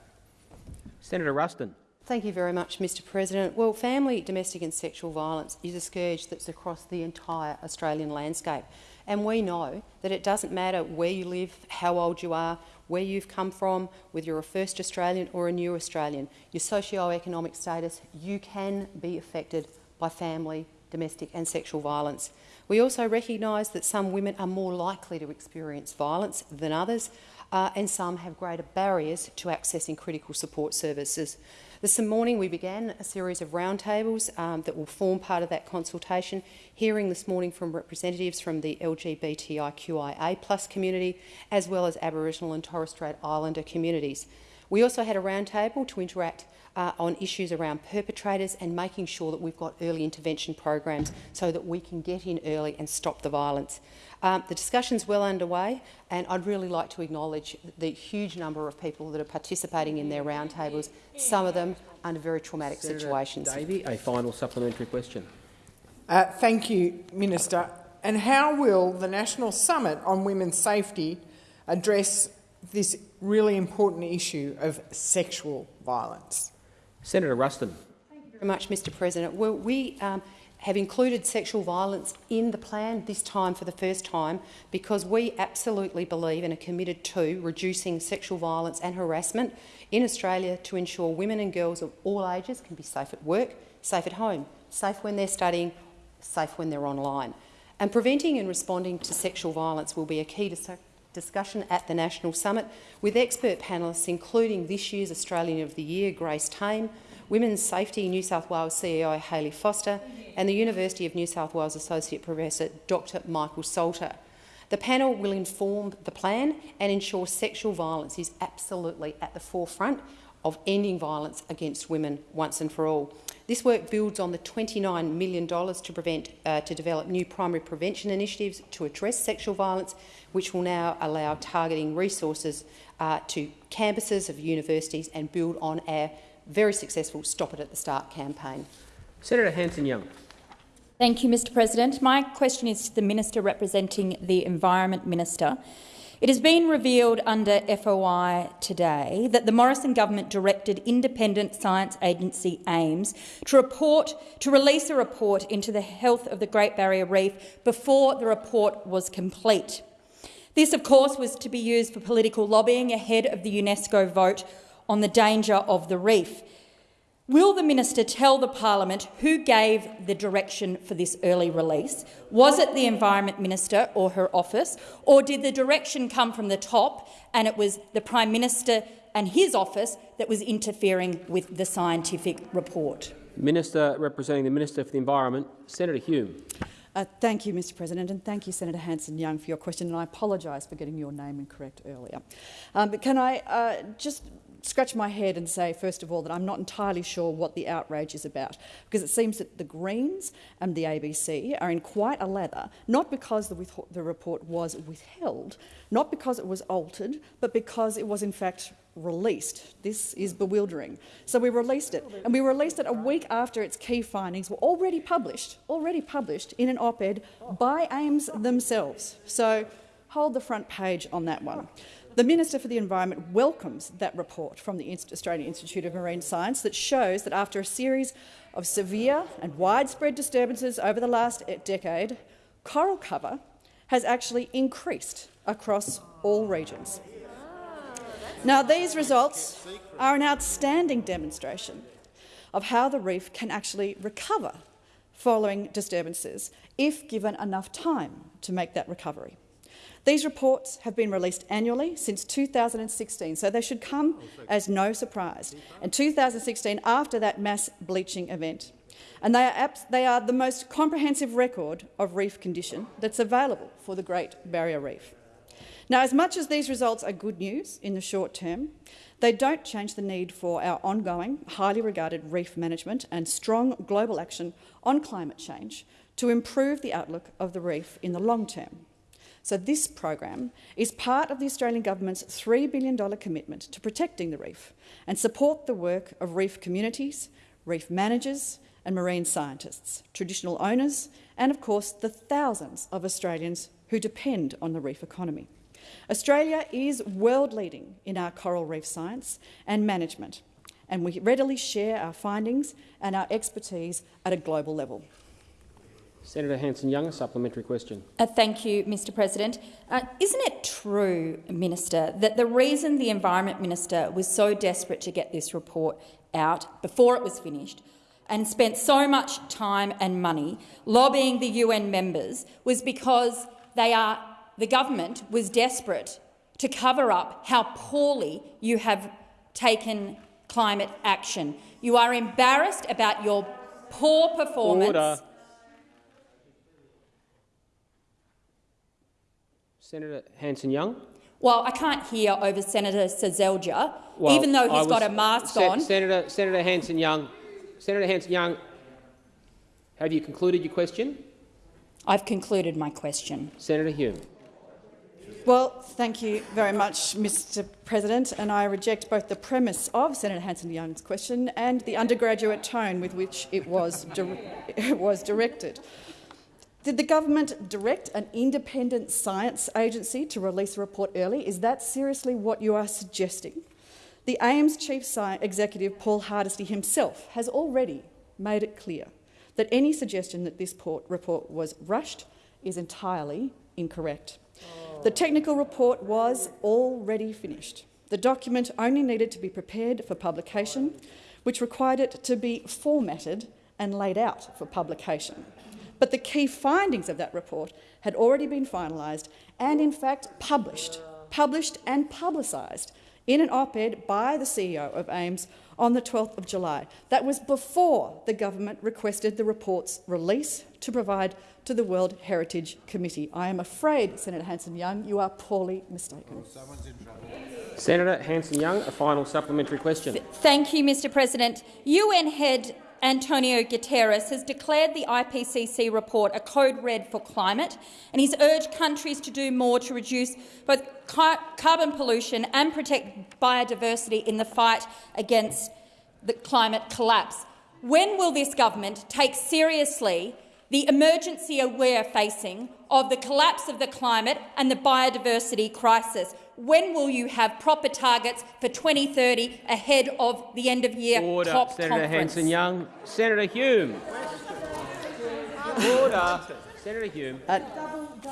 Senator Ruston. Thank you very much, Mr President. Well, family, domestic and sexual violence is a scourge that's across the entire Australian landscape. And we know that it doesn't matter where you live, how old you are, where you've come from, whether you're a first Australian or a new Australian, your socio-economic status, you can be affected by family domestic and sexual violence. We also recognise that some women are more likely to experience violence than others, uh, and some have greater barriers to accessing critical support services. This morning we began a series of roundtables um, that will form part of that consultation, hearing this morning from representatives from the LGBTIQIA plus community, as well as Aboriginal and Torres Strait Islander communities. We also had a roundtable to interact uh, on issues around perpetrators and making sure that we've got early intervention programs so that we can get in early and stop the violence. Um, the discussion's well underway, and I'd really like to acknowledge the huge number of people that are participating in their roundtables, some of them under very traumatic Senator situations. Davey, a final supplementary question. Uh, thank you, Minister. And how will the National Summit on Women's Safety address this really important issue of sexual violence? Senator Ruston. Thank you very much, Mr President. Well, we um, have included sexual violence in the plan this time for the first time because we absolutely believe and are committed to reducing sexual violence and harassment in Australia to ensure women and girls of all ages can be safe at work, safe at home, safe when they're studying, safe when they're online. And preventing and responding to sexual violence will be a key dis discussion at the National Summit with expert panellists including this year's Australian of the Year, Grace Tame, Women's Safety New South Wales CEO Hayley Foster and the University of New South Wales Associate Professor Dr Michael Salter. The panel will inform the plan and ensure sexual violence is absolutely at the forefront of ending violence against women once and for all. This work builds on the $29 million to, prevent, uh, to develop new primary prevention initiatives to address sexual violence, which will now allow targeting resources uh, to campuses of universities and build on our very successful Stop It at the Start campaign. Senator Hanson-Young. Thank you, Mr President. My question is to the Minister representing the Environment Minister. It has been revealed under FOI today that the Morrison government directed independent science agency AIMS to report to release a report into the health of the Great Barrier Reef before the report was complete. This, of course, was to be used for political lobbying ahead of the UNESCO vote on the danger of the reef. Will the minister tell the parliament who gave the direction for this early release? Was it the Environment Minister or her office, or did the direction come from the top and it was the Prime Minister and his office that was interfering with the scientific report? Minister representing the Minister for the Environment, Senator Hume. Uh, thank you, Mr President, and thank you, Senator Hanson-Young, for your question, and I apologise for getting your name incorrect earlier. Um, but can I uh, just scratch my head and say, first of all, that I'm not entirely sure what the outrage is about, because it seems that the Greens and the ABC are in quite a lather, not because the, the report was withheld, not because it was altered, but because it was in fact released. This is bewildering. So we released it, and we released it a week after its key findings were already published, already published in an op-ed by AIMS themselves. So hold the front page on that one. The Minister for the Environment welcomes that report from the Australian Institute of Marine Science that shows that after a series of severe and widespread disturbances over the last decade, coral cover has actually increased across all regions. Now, these results are an outstanding demonstration of how the reef can actually recover following disturbances if given enough time to make that recovery. These reports have been released annually since 2016, so they should come as no surprise. In 2016, after that mass bleaching event, and they are, they are the most comprehensive record of reef condition that's available for the Great Barrier Reef. Now, as much as these results are good news in the short term, they don't change the need for our ongoing, highly regarded reef management and strong global action on climate change to improve the outlook of the reef in the long term. So this program is part of the Australian government's $3 billion commitment to protecting the reef and support the work of reef communities, reef managers and marine scientists, traditional owners and, of course, the thousands of Australians who depend on the reef economy. Australia is world-leading in our coral reef science and management, and we readily share our findings and our expertise at a global level. Senator Hanson-Young, a supplementary question. Uh, thank you, Mr President. Uh, isn't it true, Minister, that the reason the Environment Minister was so desperate to get this report out before it was finished and spent so much time and money lobbying the UN members was because they are, the government was desperate to cover up how poorly you have taken climate action. You are embarrassed about your poor performance. Order. Senator Hanson-Young. Well, I can't hear over Senator Seselja, Well, even though he's got a mask Se- on. Senator, Senator Hanson-Young, Senator Hanson-Young, have you concluded your question? I've concluded my question. Senator Hume. Well, thank you very much, Mr President, and I reject both the premise of Senator Hanson-Young's question and the undergraduate tone with which it was, it was directed. Did the government direct an independent science agency to release a report early? Is that seriously what you are suggesting? The AIMS chief executive, Paul Hardisty himself, has already made it clear that any suggestion that this report was rushed is entirely incorrect. The technical report was already finished. The document only needed to be prepared for publication, which required it to be formatted and laid out for publication. But the key findings of that report had already been finalised and, in fact, published, published and publicised in an op-ed by the CEO of AIMS on the 12th of July. That was before the government requested the report's release to provide to the World Heritage Committee. I am afraid, Senator Hanson-Young, you are poorly mistaken. Senator Hanson-Young, a final supplementary question. Thank you, Mr President. UN head Antonio Guterres has declared the IPCC report a code red for climate, and he's urged countries to do more to reduce both car carbon pollution and protect biodiversity in the fight against the climate collapse. When will this government take seriously the emergency we're facing of the collapse of the climate and the biodiversity crisis? When will you have proper targets for 2030 ahead of the end-of-year Order. COP Senator conference? Hanson-Young. Senator Hume. Order. Senator Hume. Uh,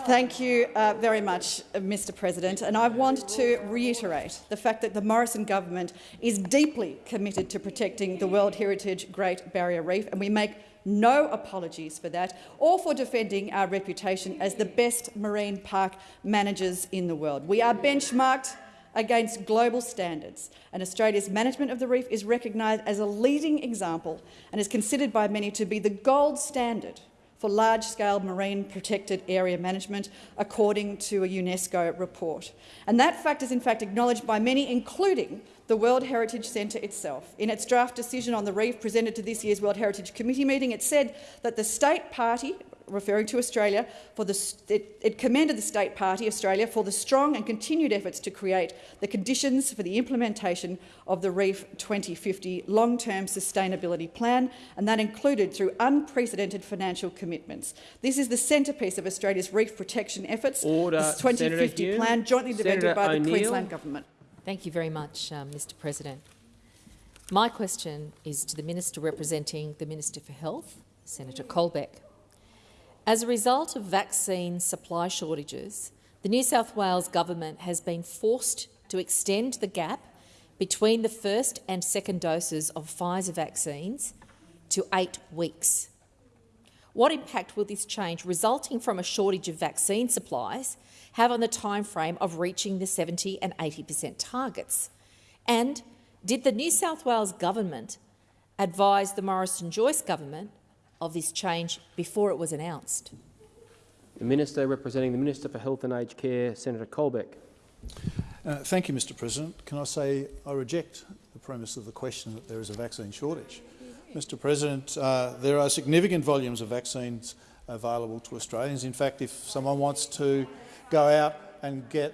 thank you uh, very much, uh, Mr President. And I want to reiterate the fact that the Morrison government is deeply committed to protecting the World Heritage Great Barrier Reef, and we make no apologies for that, or for defending our reputation as the best marine park managers in the world. We are benchmarked against global standards, and Australia's management of the reef is recognised as a leading example and is considered by many to be the gold standard for large-scale marine protected area management, according to a UNESCO report. And that fact is in fact acknowledged by many, including the World Heritage Centre itself. In its draft decision on the reef presented to this year's World Heritage Committee meeting, it said that the state party referring to Australia, for the, it, it, commended the state party, Australia, for the strong and continued efforts to create the conditions for the implementation of the REEF 2050 long-term sustainability plan, and that included through unprecedented financial commitments. This is the centrepiece of Australia's reef protection efforts, Order. this 2050 plan jointly developed Senator by the Queensland Government. Thank you very much, um, Mr President. My question is to the Minister representing the Minister for Health, Senator Colbeck. As a result of vaccine supply shortages, the New South Wales government has been forced to extend the gap between the first and second doses of Pfizer vaccines to eight weeks. What impact will this change resulting from a shortage of vaccine supplies have on the timeframe of reaching the 70 and 80 per cent targets? And did the New South Wales government advise the Morrison-Joyce government of this change before it was announced? The Minister representing the Minister for Health and Aged Care, Senator Colbeck. Uh, thank you, Mr President. Can I say I reject the premise of the question that there is a vaccine shortage. Mr President, uh, there are significant volumes of vaccines available to Australians. In fact, if someone wants to go out and get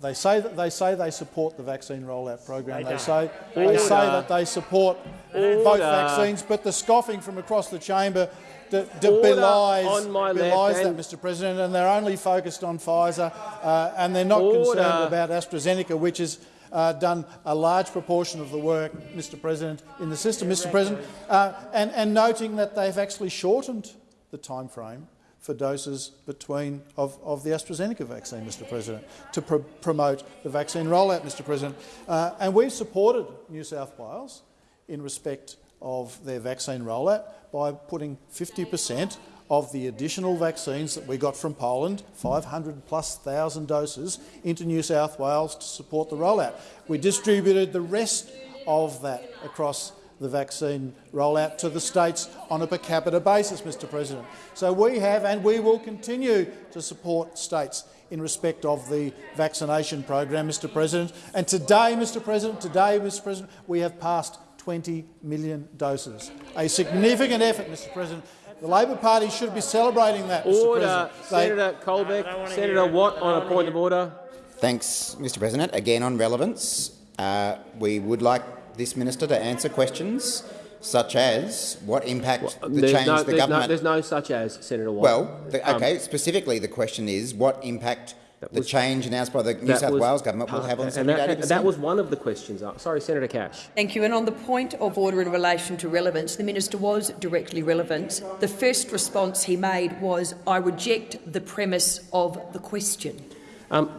they say that they say they support the vaccine rollout program. They, say they say that they support Order. both vaccines, but the scoffing from across the chamber d- d- belies, belies that, Mr. President, and they're only focused on Pfizer, uh, and they're not Order. concerned about AstraZeneca, which has uh, done a large proportion of the work, Mr. President, in the system, Mr. President, uh, and, and noting that they've actually shortened the time frame for doses between of, of the AstraZeneca vaccine, Mr. President, to pr promote the vaccine rollout, Mr. President. Uh, and we've supported New South Wales in respect of their vaccine rollout by putting 50 per cent of the additional vaccines that we got from Poland, 500 plus thousand doses, into New South Wales to support the rollout. We distributed the rest of that across the vaccine rollout to the states on a per capita basis, Mr President. So we have and we will continue to support states in respect of the vaccination program, Mr President. And today, Mr President, today, Mr President, we have passed 20 million doses. A significant effort, Mr President. The Labor Party should be celebrating that, Mr Order. President. Senator Colbeck. Senator Watt on a point of order. Thanks, Mr President. Again on relevance, uh, we would like this minister to answer questions such as what impact the change no, the there's government... No, there's no such as, Senator Watt. Well, the, Um, okay, specifically the question is what impact the change announced by the New South was Wales government will have on and semi that, that was one of the questions. Uh, Sorry, Senator Cash. Thank you. And on the point of order in relation to relevance, the minister was directly relevant. The first response he made was, I reject the premise of the question. Um,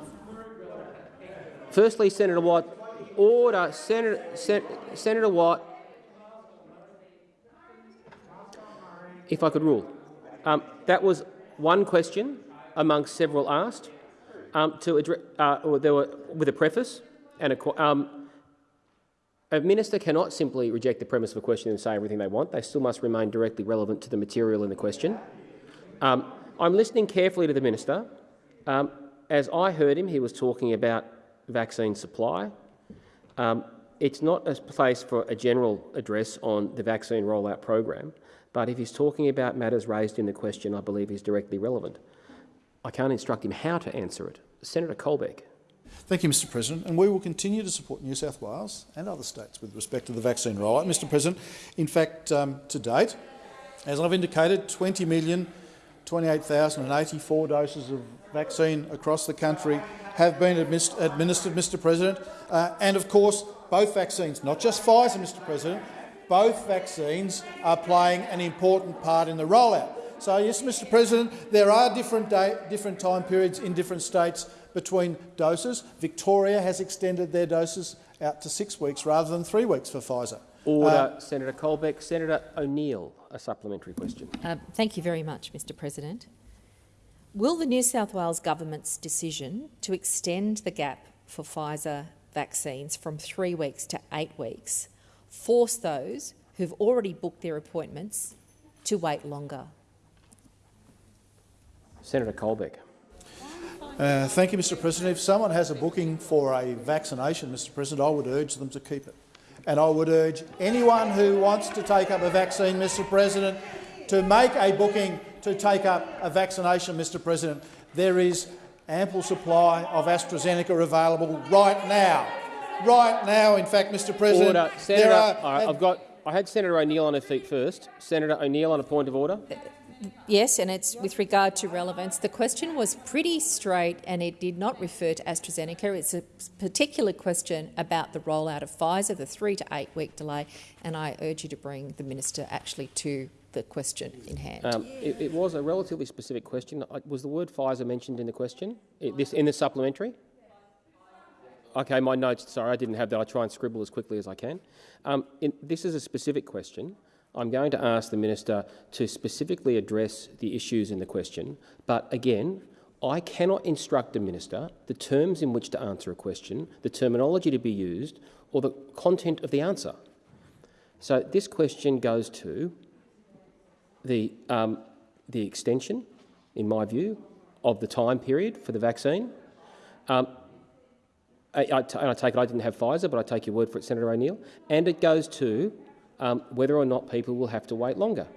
firstly, Senator Watt, order. Senator, Sen Senator Watt, if I could rule. Um, that was one question amongst several asked. Um, to address, uh, there were with a preface and a. Um, a minister cannot simply reject the premise of a question and say everything they want. They still must remain directly relevant to the material in the question. Um, I'm listening carefully to the minister. Um, as I heard him, he was talking about vaccine supply. Um, it's not a place for a general address on the vaccine rollout program, but if he's talking about matters raised in the question, I believe he's directly relevant. I can't instruct him how to answer it. Senator Colbeck. Thank you, Mr President. And we will continue to support New South Wales and other states with respect to the vaccine rollout. Mr President, in fact, um, to date, as I've indicated, 20,028,084 doses of vaccine across the country have been admis administered, Mr President. Uh, and of course, both vaccines, not just Pfizer, Mr President, both vaccines are playing an important part in the rollout. So yes, Mr President, there are different, day, different time periods in different states between doses. Victoria has extended their doses out to six weeks rather than three weeks for Pfizer. Order, Uh, Senator Colbeck. Senator O'Neill, a supplementary question. Uh, thank you very much, Mr President. Will the New South Wales government's decision to extend the gap for Pfizer vaccines from three weeks to eight weeks force those who've already booked their appointments to wait longer? Senator Colbeck. Uh, thank you, Mr President. If someone has a booking for a vaccination, Mr President, I would urge them to keep it. And I would urge anyone who wants to take up a vaccine, Mr President, to make a booking to take up a vaccination, Mr President. There is ample supply of AstraZeneca available right now. Right now, in fact, Mr President. Order. there Senator, are- all right, I've got. I had Senator O'Neill on her feet first. Senator O'Neill on a point of order. Yes, and it's with regard to relevance. The question was pretty straight and it did not refer to AstraZeneca. It's a particular question about the rollout of Pfizer, the three to eight week delay, and I urge you to bring the minister actually to the question in hand. Um, it, it was a relatively specific question. Was the word Pfizer mentioned in the question? This in the supplementary? Okay, my notes. Sorry, I didn't have that. I try and scribble as quickly as I can. Um, in, this is a specific question. I'm going to ask the minister to specifically address the issues in the question. But again, I cannot instruct the minister the terms in which to answer a question, the terminology to be used, or the content of the answer. So this question goes to the, um, the extension, in my view, of the time period for the vaccine. Um, I, I t- and I take it I didn't have Pfizer, but I take your word for it, Senator O'Neill. And it goes to um, whether or not people will have to wait longer,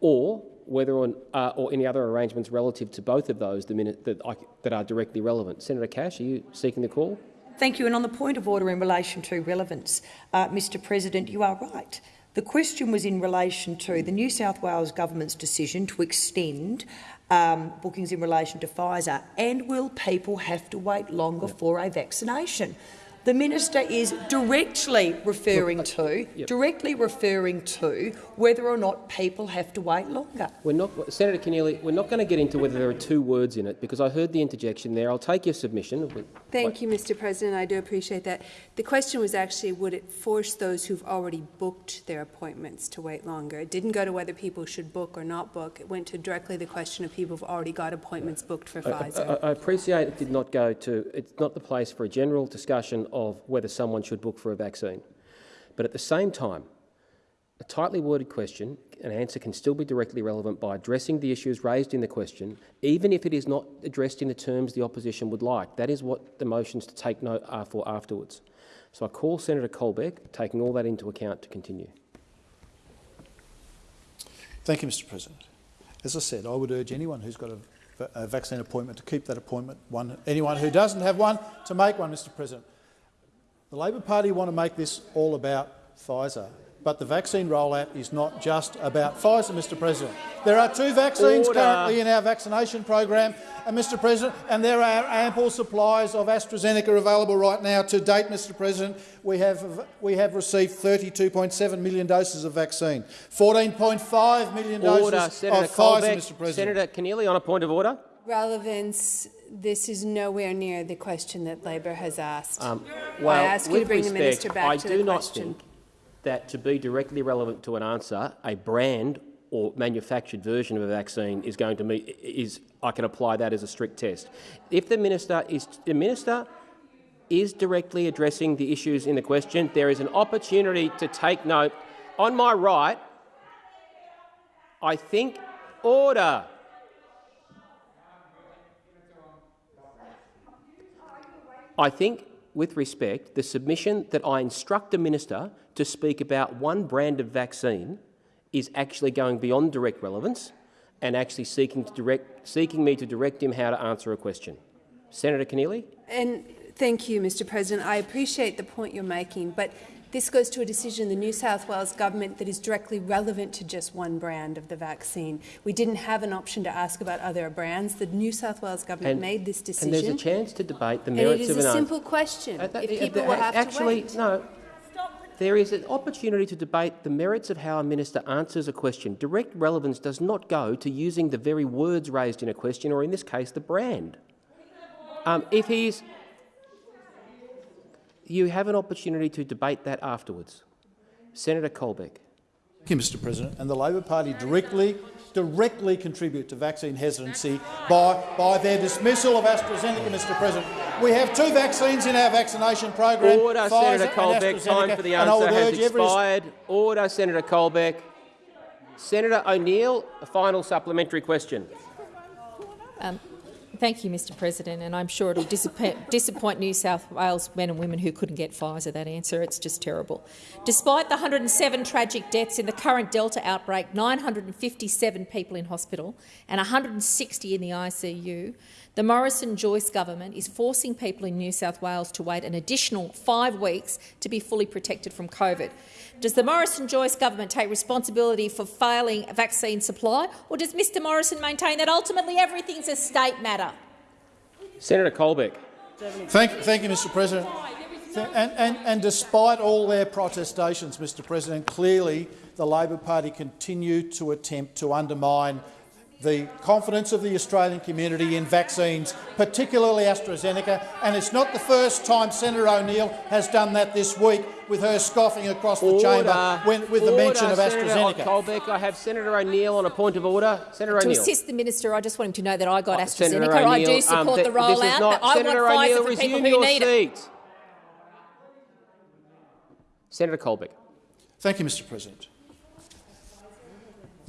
or whether or, uh, or any other arrangements relative to both of those the minute that, I, that are directly relevant. Senator Cash, are you seeking the call? Thank you. And on the point of order in relation to relevance, uh, Mr President, you are right. The question was in relation to the New South Wales government's decision to extend um, bookings in relation to Pfizer, and will people have to wait longer for a vaccination? The minister is directly referring to Yep. directly referring to whether or not people have to wait longer. We're not, Senator Keneally, we're not going to get into whether there are two words in it because I heard the interjection there. I'll take your submission. Thank you, Mr President. I do appreciate that. The question was actually, would it force those who've already booked their appointments to wait longer? It didn't go to whether people should book or not book. It went to directly the question of people who've already got appointments booked for I, Pfizer. I, I appreciate it did not go to. It's not the place for a general discussion of whether someone should book for a vaccine. But at the same time, a tightly worded question, an answer can still be directly relevant by addressing the issues raised in the question, even if it is not addressed in the terms the opposition would like. That is what the motions to take note are for afterwards. So I call Senator Colbeck, taking all that into account, to continue. Thank you, Mr President. As I said, I would urge anyone who's got a, a vaccine appointment to keep that appointment. One, anyone who doesn't have one to make one, Mr President. The Labor Party want to make this all about Pfizer, but the vaccine rollout is not just about Pfizer, Mr President. There are two vaccines Order. currently in our vaccination program, and Mr President, and there are ample supplies of AstraZeneca available right now. To date, Mr President, we have, we have received 32.7 million doses of vaccine, 14.5 million Order, doses Senator of Pfizer, Colbeck. Mr President. Senator Keneally, on a point of order. Relevance. This is nowhere near the question that Labor has asked. Um, I well, ask you to bring the respect, minister back I to do not think that to be directly relevant to an answer, a brand or manufactured version of a vaccine is going to meet is I can apply that as a strict test. If the minister is the minister is directly addressing the issues in the question, there is an opportunity to take note. On my right, I think order. I think, with respect, the submission that I instruct the minister to speak about one brand of vaccine is actually going beyond direct relevance and actually seeking, to direct, seeking me to direct him how to answer a question. Senator Keneally? And thank you, Mr President. I appreciate the point you're making, but this goes to a decision of the New South Wales government that is directly relevant to just one brand of the vaccine. We didn't have an option to ask about other brands. The New South Wales government And- made this decision. And there's a chance to debate the merits it is of a an simple question. Uh, that- if people uh, will have actually, to wait. no. There is an opportunity to debate the merits of how a minister answers a question. Direct relevance does not go to using the very words raised in a question, or in this case, the brand. Um, if he's, you have an opportunity to debate that afterwards. Senator Colbeck. Thank you, Mr President. And the Labor Party directly, directly contribute to vaccine hesitancy by, by their dismissal of AstraZeneca, Mr President. We have two vaccines in our vaccination program, Order, Pfizer Senator Colbeck. Time for the answer has expired. Order, Senator Colbeck. Senator O'Neill, a final supplementary question. Um, thank you, Mr President, and I'm sure it'll disappoint, disappoint New South Wales men and women who couldn't get Pfizer, that answer. It's just terrible. Despite the 107 tragic deaths in the current Delta outbreak, 957 people in hospital and 160 in the ICU, the Morrison-Joyce government is forcing people in New South Wales to wait an additional five weeks to be fully protected from COVID. Does the Morrison-Joyce government take responsibility for failing vaccine supply, or does Mr Morrison maintain that ultimately everything's a state matter? Senator Colbeck. Thank, thank you, Mr President. And, and, and despite all their protestations, Mr President, clearly the Labor Party continue to attempt to undermine the confidence of the Australian community in vaccines, particularly AstraZeneca, and it's not the first time Senator O'Neill has done that this week with her scoffing across the chamber when, with the mention of Senator AstraZeneca. Colbeck. I have Senator O'Neill on a point of order. Senator To O'Neill. assist the minister, I just want him to know that I got Senator AstraZeneca. I do support um, the th- this is rollout, not- but I Senator want O'Neill, Pfizer for people who your need it. Senator Colbeck. Thank you, Mr President.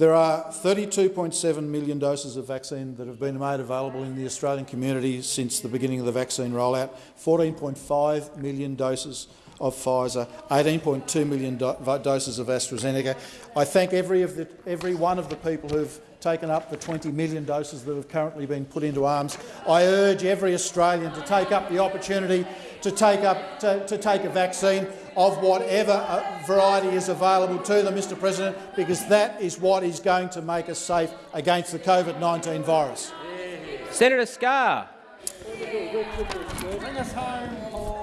There are 32.7 million doses of vaccine that have been made available in the Australian community since the beginning of the vaccine rollout, 14.5 million doses of Pfizer, 18.2 million do doses of AstraZeneca. I thank every, of the, every one of the people who've taken up the 20 million doses that have currently been put into arms. I urge every Australian to take up the opportunity to take, up, to, to take a vaccine of whatever uh, variety is available to them, Mr President, because that is what is going to make us safe against the COVID-19 virus. Senator Scarr.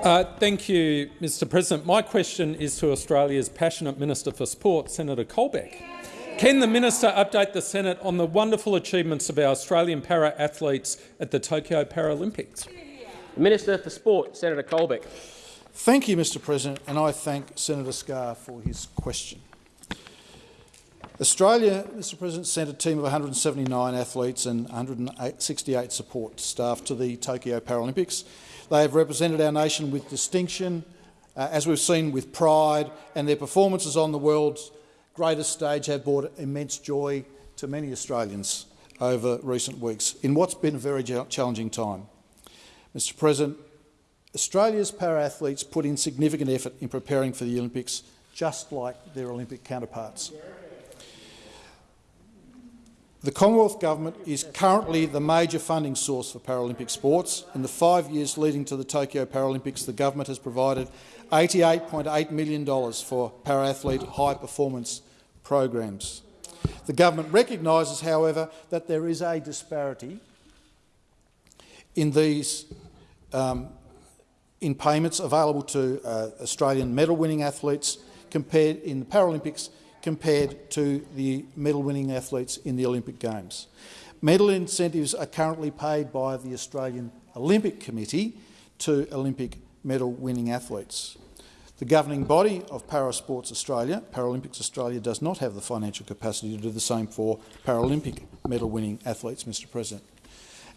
Uh, thank you, Mr President. My question is to Australia's passionate Minister for Sport, Senator Colbeck. Can the minister update the Senate on the wonderful achievements of our Australian para-athletes at the Tokyo Paralympics? The Minister for Sport, Senator Colbeck. Thank you, Mr President, and I thank Senator Scarr for his question. Australia, Mr President, sent a team of 179 athletes and 168 support staff to the Tokyo Paralympics. They have represented our nation with distinction, uh, as we've seen with pride, and their performances on the world's greatest stage have brought immense joy to many Australians over recent weeks in what's been a very challenging time. Mr President, Australia's para-athletes put in significant effort in preparing for the Olympics, just like their Olympic counterparts. The Commonwealth Government is currently the major funding source for Paralympic sports. In the five years leading to the Tokyo Paralympics, the government has provided $88.8 million for para-athlete high-performance programs. The government recognises, however, that there is a disparity in these um, in payments available to uh, Australian medal-winning athletes compared in the Paralympics compared to the medal-winning athletes in the Olympic Games. Medal incentives are currently paid by the Australian Olympic Committee to Olympic medal-winning athletes. The governing body of Parasports Australia, Paralympics Australia, does not have the financial capacity to do the same for Paralympic medal-winning athletes, Mr President.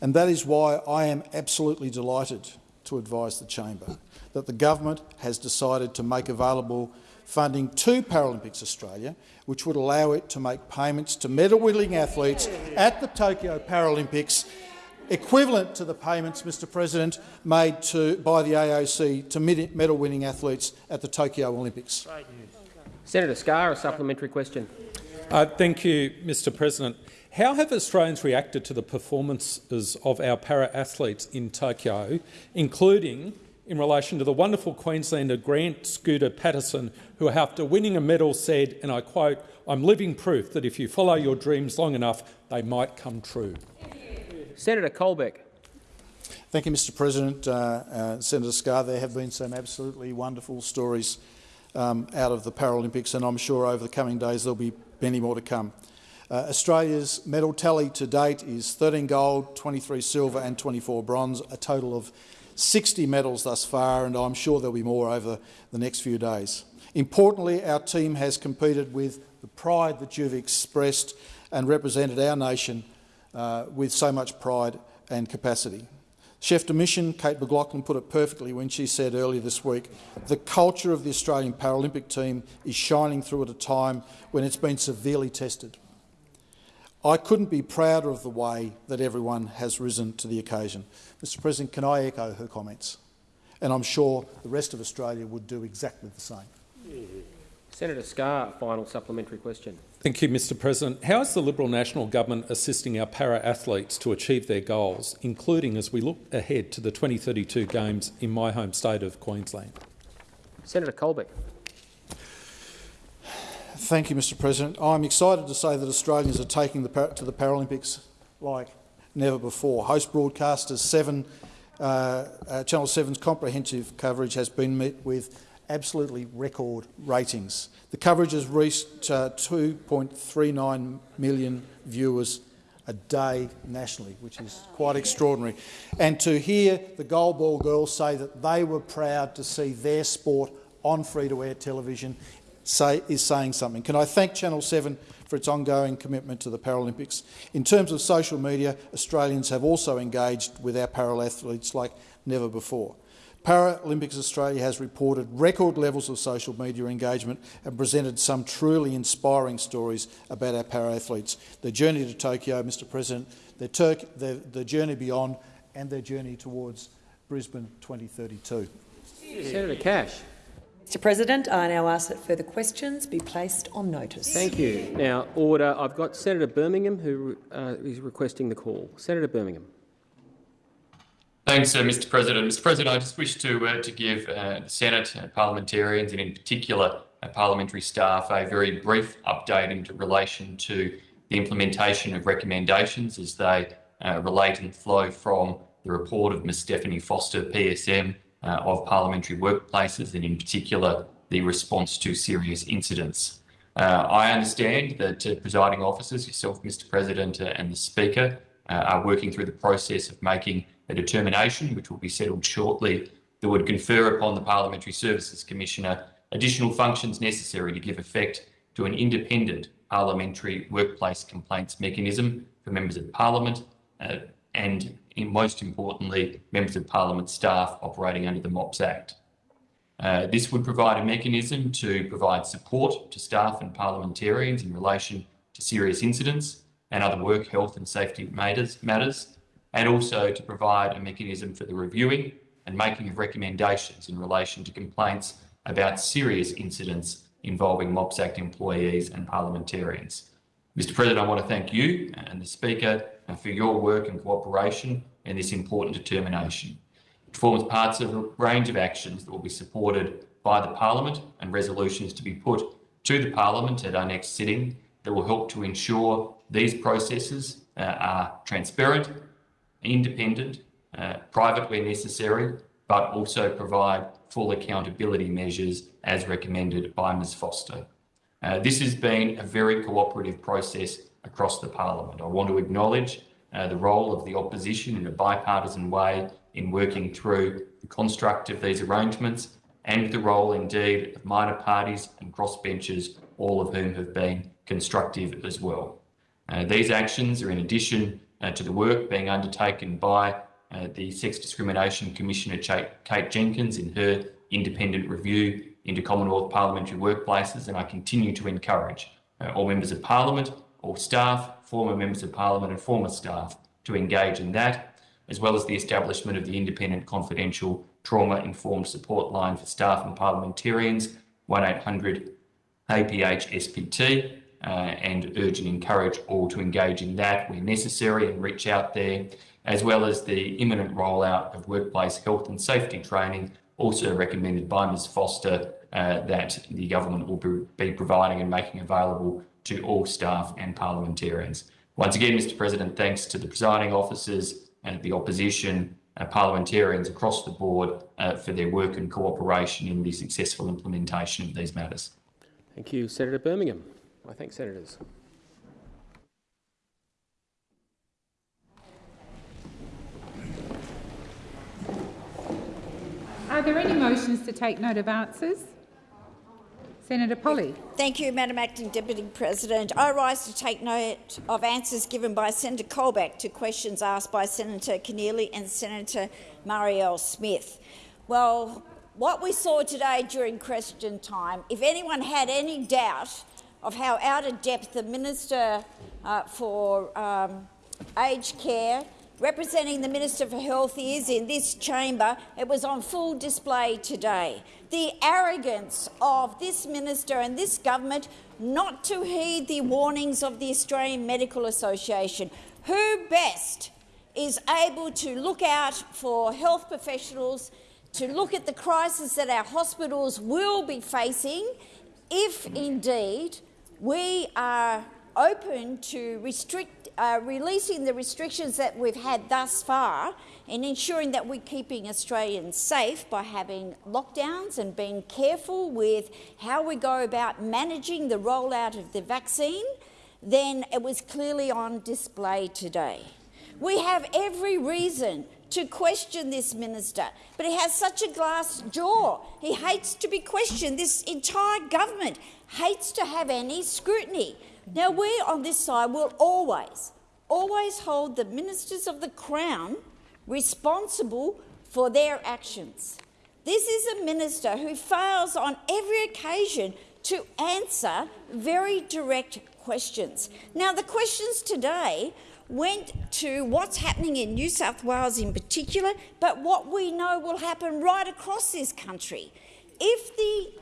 And that is why I am absolutely delighted to advise the chamber that the government has decided to make available funding to Paralympics Australia, which would allow it to make payments to medal-winning athletes at the Tokyo Paralympics equivalent to the payments, Mr President, made to, by the AOC to medal-winning athletes at the Tokyo Olympics. Senator Scarr, a supplementary question. Uh, thank you, Mr President. How have Australians reacted to the performances of our para-athletes in Tokyo, including in relation to the wonderful Queenslander Grant Scooter Patterson, who after winning a medal said, and I quote, I'm living proof that if you follow your dreams long enough, they might come true. Senator Colbeck. Thank you, Mr President. Uh, uh, Senator Scarr, there have been some absolutely wonderful stories um, out of the Paralympics, and I'm sure over the coming days there'll be many more to come. Uh, Australia's medal tally to date is 13 gold, 23 silver and 24 bronze, a total of 60 medals thus far, and I'm sure there'll be more over the next few days. Importantly, our team has competed with the pride that you've expressed and represented our nation uh, with so much pride and capacity. Chef de mission Kate McLoughlin put it perfectly when she said earlier this week, the culture of the Australian Paralympic team is shining through at a time when it's been severely tested. I couldn't be prouder of the way that everyone has risen to the occasion. Mr President, can I echo her comments? And I'm sure the rest of Australia would do exactly the same. Senator Scarr, final supplementary question. Thank you, Mr President. How is the Liberal National Government assisting our para-athletes to achieve their goals, including as we look ahead to the 2032 Games in my home state of Queensland? Senator Colbeck. Thank you, Mr President. I'm excited to say that Australians are taking the, to the Paralympics like never before. Host broadcasters 7, uh, uh, Channel 7's comprehensive coverage has been met with absolutely record ratings. The coverage has reached uh, 2.39 million viewers a day nationally, which is quite extraordinary. And to hear the goalball girls say that they were proud to see their sport on free-to-air television say, is saying something. Can I thank Channel 7 for its ongoing commitment to the Paralympics? In terms of social media, Australians have also engaged with our para-athletes like never before. Paralympics Australia has reported record levels of social media engagement and presented some truly inspiring stories about our para-athletes. Their journey to Tokyo, Mr President, their, their, their journey beyond and their journey towards Brisbane 2032. Senator Cash. Mr President, I now ask that further questions be placed on notice. Thank you. Now, order. I've got Senator Birmingham who uh, is requesting the call. Senator Birmingham. Thanks, uh, Mr. President. Mr. President, I just wish to uh, to give uh, the Senate uh, parliamentarians and, in particular, uh, parliamentary staff a very brief update in relation to the implementation of recommendations as they uh, relate and flow from the report of Ms. Stephanie Foster, PSM, of parliamentary workplaces and in particular the response to serious incidents. I understand that presiding officers, yourself, Mr President, and the Speaker, are working through the process of making a determination, which will be settled shortly, that would confer upon the Parliamentary Services Commissioner additional functions necessary to give effect to an independent parliamentary workplace complaints mechanism for members of parliament uh, and, most importantly, members of parliament staff operating under the MOPS Act. Uh, this would provide a mechanism to provide support to staff and parliamentarians in relation to serious incidents and other work health and safety matters, matters and also to provide a mechanism for the reviewing and making of recommendations in relation to complaints about serious incidents involving MOPS Act employees and parliamentarians. Mr President, I want to thank you and the Speaker for your work and cooperation in this important determination. It forms parts of a range of actions that will be supported by the Parliament and resolutions to be put to the Parliament at our next sitting that will help to ensure these processes uh, are transparent, independent, uh, private where necessary, but also provide full accountability measures as recommended by Ms Foster. Uh, this has been a very cooperative process across the parliament. I want to acknowledge uh, the role of the opposition in a bipartisan way in working through the construct of these arrangements and the role indeed of minor parties and crossbenchers, all of whom have been constructive as well. Uh, these actions are in addition uh, to the work being undertaken by uh, the Sex Discrimination Commissioner Kate Jenkins in her independent review into Commonwealth parliamentary workplaces, and I continue to encourage uh, all members of parliament, all staff, former members of parliament and former staff to engage in that, as well as the establishment of the independent confidential trauma-informed support line for staff and parliamentarians, 1800 APH SPT, uh, and urge and encourage all to engage in that where necessary and reach out there, as well as the imminent rollout of workplace health and safety training also recommended by Ms Foster uh, that the government will be providing and making available to all staff and parliamentarians. Once again, Mr President, thanks to the presiding officers and the opposition uh, parliamentarians across the board uh, for their work and cooperation in the successful implementation of these matters. Thank you, Senator Birmingham. I thank senators. Are there any motions to take note of answers? Senator Polley. Thank you, Madam Acting Deputy President. I rise to take note of answers given by Senator Colbeck to questions asked by Senator Keneally and Senator Marielle Smith. Well, what we saw today during question time, if anyone had any doubt of how out of depth the Minister uh, for um, Aged Care representing the Minister for Health is in this chamber, it was on full display today. The arrogance of this minister and this government not to heed the warnings of the Australian Medical Association. Who best is able to look out for health professionals, to look at the crisis that our hospitals will be facing if indeed we are open to restrict uh, releasing the restrictions that we've had thus far and ensuring that we're keeping Australians safe by having lockdowns and being careful with how we go about managing the rollout of the vaccine, then it was clearly on display today. We have every reason to question this minister, but he has such a glass jaw. He hates to be questioned. This entire government hates to have any scrutiny. Now, we on this side will always, always hold the ministers of the Crown responsible for their actions. This is a minister who fails on every occasion to answer very direct questions. Now, the questions today went to what's happening in New South Wales in particular, but what we know will happen right across this country. If the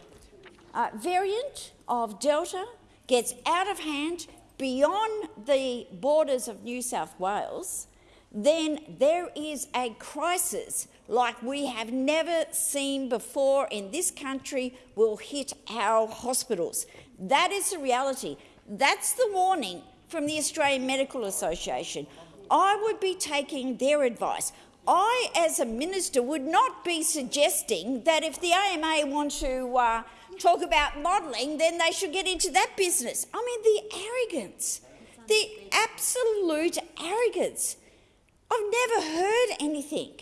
uh, variant of Delta gets out of hand beyond the borders of New South Wales, then there is a crisis like we have never seen before in this country will hit our hospitals. That is the reality. That's the warning from the Australian Medical Association. I would be taking their advice. I, as a minister, would not be suggesting that if the AMA want to uh, talk about modelling, then they should get into that business. I mean, the arrogance, the absolute arrogance. I've never heard anything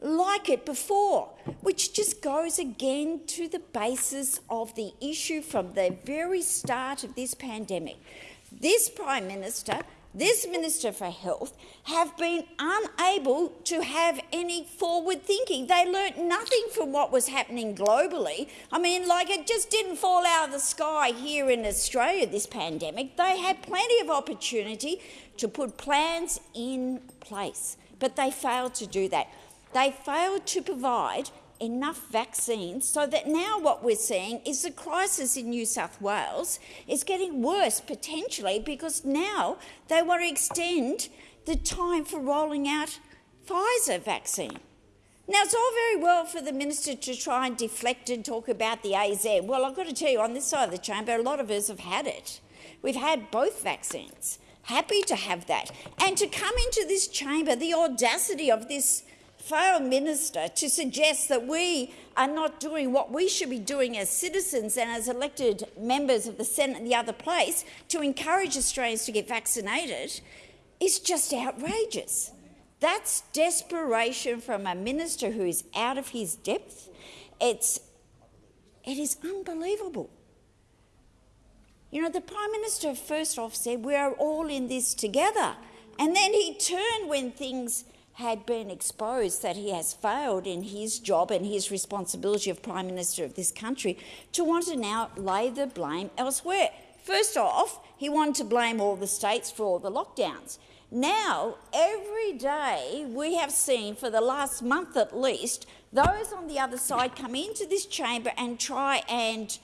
like it before, which just goes again to the basis of the issue from the very start of this pandemic. This Prime Minister, this Minister for Health have been unable to have any forward thinking. They learnt nothing from what was happening globally. I mean, like it just didn't fall out of the sky here in Australia, this pandemic. They had plenty of opportunity to put plans in place, but they failed to do that. They failed to provide enough vaccines so that now what we're seeing is the crisis in New South Wales is getting worse potentially because now they want to extend the time for rolling out Pfizer vaccine. Now, it's all very well for the minister to try and deflect and talk about the AZ. Well, I've got to tell you, on this side of the chamber, a lot of us have had it. We've had both vaccines. Happy to have that. And to come into this chamber, the audacity of this failed minister to suggest that we are not doing what we should be doing as citizens and as elected members of the Senate and the other place to encourage Australians to get vaccinated is just outrageous. That's desperation from a minister who is out of his depth. It's, it is unbelievable. You know, the Prime Minister first off said, we are all in this together. And then he turned when things had been exposed that he has failed in his job and his responsibility of Prime Minister of this country to want to now lay the blame elsewhere. First off, he wanted to blame all the states for all the lockdowns. Now, every day we have seen, for the last month at least, those on the other side come into this chamber and try and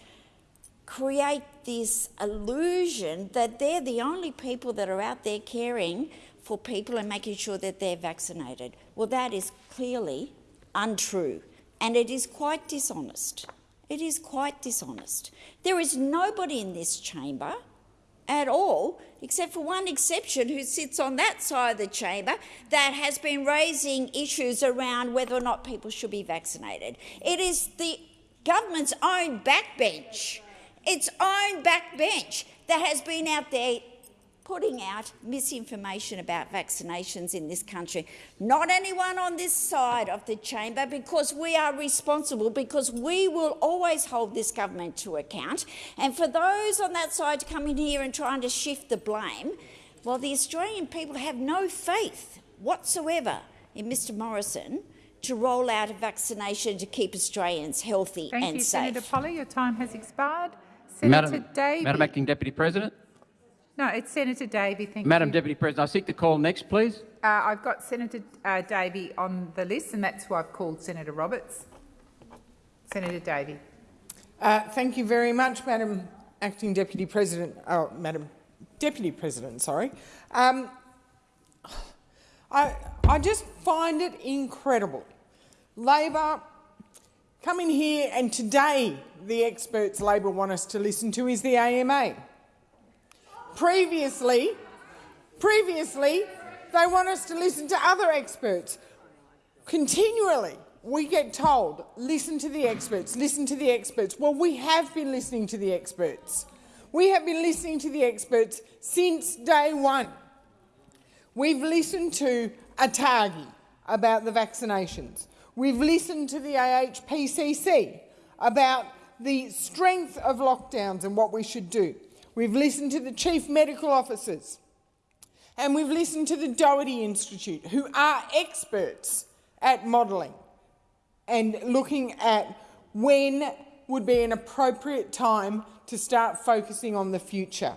create this illusion that they're the only people that are out there caring for people and making sure that they're vaccinated. Well, that is clearly untrue and it is quite dishonest. It is quite dishonest. There is nobody in this chamber at all, except for one exception who sits on that side of the chamber that has been raising issues around whether or not people should be vaccinated. It is the government's own backbench, its own backbench that has been out there putting out misinformation about vaccinations in this country. Not anyone on this side of the chamber, because we are responsible, because we will always hold this government to account. And for those on that side to come in here and trying to shift the blame, well, the Australian people have no faith whatsoever in Mr Morrison to roll out a vaccination to keep Australians healthy Thank and you, safe. Senator Polley. Your time has expired. Senator Madam, Davey. Madam Acting Deputy President. No, it's Senator Davey. Thank Madam you. Deputy President, I seek the call next, please. Uh, I've got Senator uh, Davey on the list, and that's why I've called Senator Roberts. Senator Davey. Uh, thank you very much, Madam Acting Deputy President. Oh, Madam Deputy President, sorry. Um, I, I just find it incredible. Labor come in here and today the experts Labor want us to listen to is the AMA. Previously, previously they want us to listen to other experts. Continually we get told, listen to the experts, listen to the experts. Well, we have been listening to the experts. We have been listening to the experts since day one. We've listened to ATAGI about the vaccinations. We've listened to the AHPPC about the strength of lockdowns and what we should do. We've listened to the chief medical officers. And we've listened to the Doherty Institute, who are experts at modelling and looking at when would be an appropriate time to start focusing on the future.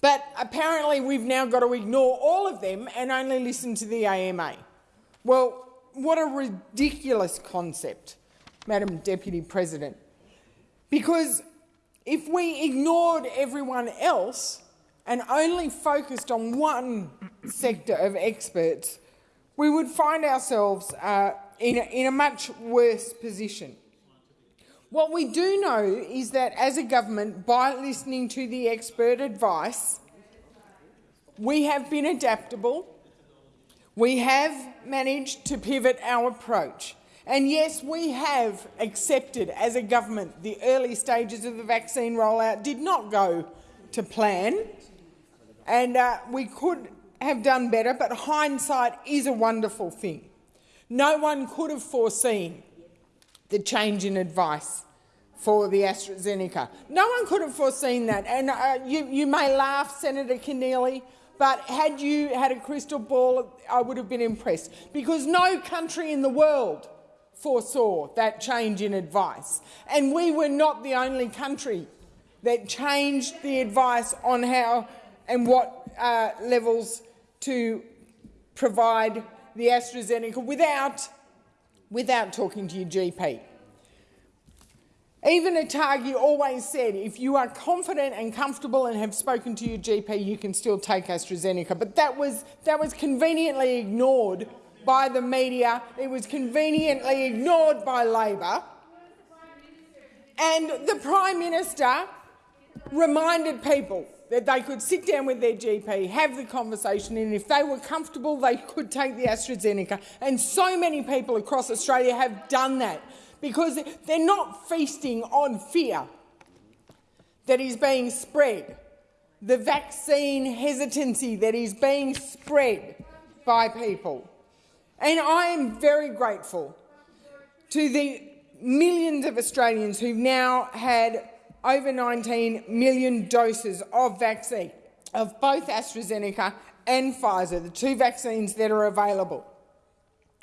But apparently we've now got to ignore all of them and only listen to the AMA. Well, what a ridiculous concept, Madam Deputy President. Because if we ignored everyone else and only focused on one sector of experts, we would find ourselves uh, in, a, in a much worse position. What we do know is that as a government, by listening to the expert advice, we have been adaptable, We have managed to pivot our approach. And yes, we have accepted as a government the early stages of the vaccine rollout did not go to plan, and uh, we could have done better, but hindsight is a wonderful thing. No one could have foreseen the change in advice for the AstraZeneca. No one could have foreseen that. And uh, you, you may laugh, Senator Keneally, but had you had a crystal ball, I would have been impressed, because no country in the world foresaw that change in advice. And we were not the only country that changed the advice on how and what uh, levels to provide the AstraZeneca without, without talking to your GP. Even ATAGI always said if you are confident and comfortable and have spoken to your GP, you can still take AstraZeneca. But that was, that was conveniently ignored by the media. It was conveniently ignored by Labor. And the Prime Minister reminded people that they could sit down with their GP, have the conversation, and if they were comfortable, they could take the AstraZeneca. And so many people across Australia have done that because they're not feasting on fear that is being spread, the vaccine hesitancy that is being spread by people. And I am very grateful to the millions of Australians who've now had over 19 million doses of vaccine, of both AstraZeneca and Pfizer, the two vaccines that are available.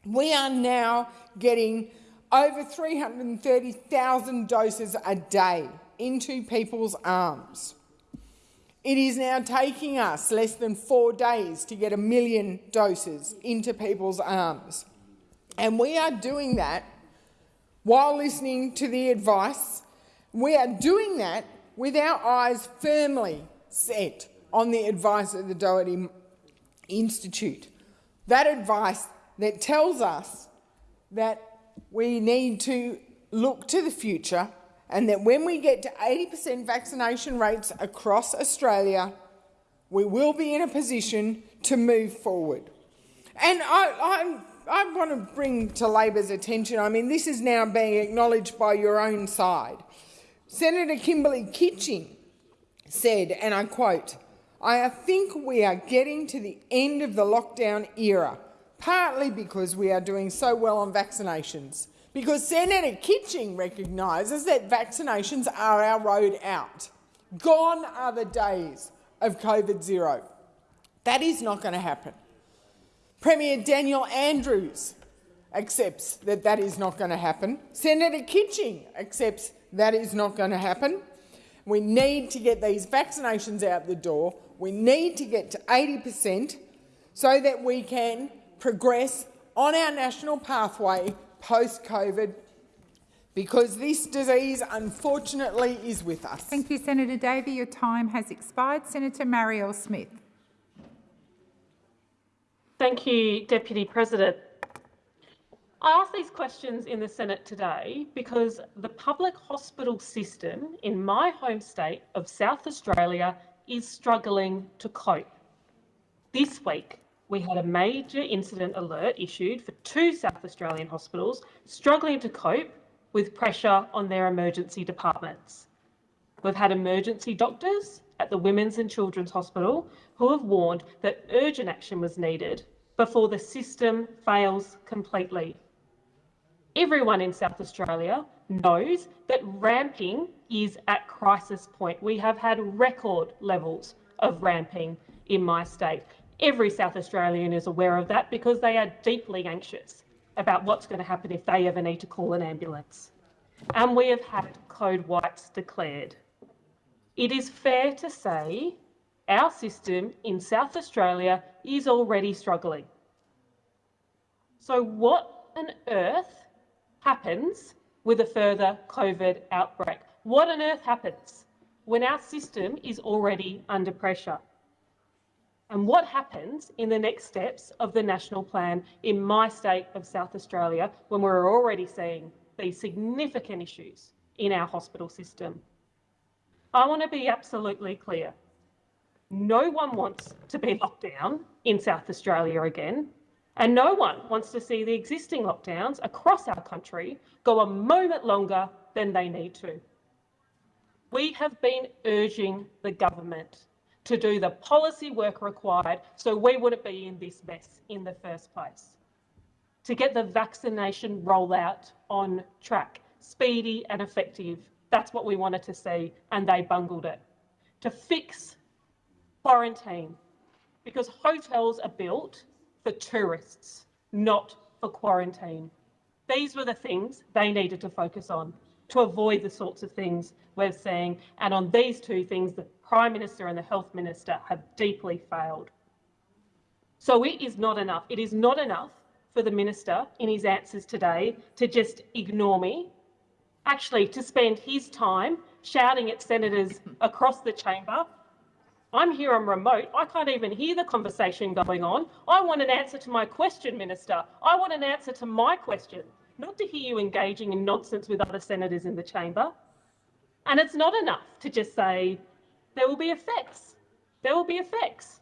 We are now getting over 330,000 doses a day into people's arms. It is now taking us less than four days to get a million doses into people's arms. And we are doing that while listening to the advice we are doing that with our eyes firmly set on the advice of the Doherty Institute. That advice that tells us that we need to look to the future and that when we get to 80% vaccination rates across Australia, we will be in a position to move forward. And I, I, I want to bring to Labor's attention, I mean, this is now being acknowledged by your own side. Senator Kimberley Kitching said, and I quote, I think we are getting to the end of the lockdown era, partly because we are doing so well on vaccinations, because Senator Kitching recognises that vaccinations are our road out. Gone are the days of COVID zero. That is not going to happen. Premier Daniel Andrews accepts that that is not going to happen. Senator Kitching accepts that is not going to happen. We need to get these vaccinations out the door. We need to get to 80 per cent so that we can progress on our national pathway post-COVID because this disease, unfortunately, is with us. Thank you, Senator Davey. Your time has expired. Senator Marielle Smith. Thank you, Deputy President. I ask these questions in the Senate today because the public hospital system in my home state of South Australia is struggling to cope. This week, we had a major incident alert issued for two South Australian hospitals struggling to cope with pressure on their emergency departments. We've had emergency doctors at the Women's and Children's Hospital who have warned that urgent action was needed before the system fails completely everyone in South Australia knows that ramping is at crisis point. We have had record levels of ramping in my state. Every South Australian is aware of that because they are deeply anxious about what's going to happen if they ever need to call an ambulance. And we have had code whites declared. It is fair to say our system in South Australia is already struggling. So what on earth happens with a further COVID outbreak? What on earth happens when our system is already under pressure? And what happens in the next steps of the national plan in my state of South Australia when we're already seeing these significant issues in our hospital system? I want to be absolutely clear. No one wants to be locked down in South Australia again. And no one wants to see the existing lockdowns across our country go a moment longer than they need to. We have been urging the government to do the policy work required so we wouldn't be in this mess in the first place. To get the vaccination rollout on track, speedy and effective. That's what we wanted to see, and they bungled it. To fix quarantine, because hotels are built for tourists, not for quarantine. These were the things they needed to focus on to avoid the sorts of things we're seeing. And on these two things, the Prime Minister and the Health Minister have deeply failed. So it is not enough. It is not enough for the Minister in his answers today to just ignore me, actually to spend his time shouting at senators across the chamber. I'm here on remote. I can't even hear the conversation going on. I want an answer to my question, Minister. I want an answer to my question, not to hear you engaging in nonsense with other senators in the chamber. And it's not enough to just say, there will be effects. There will be effects.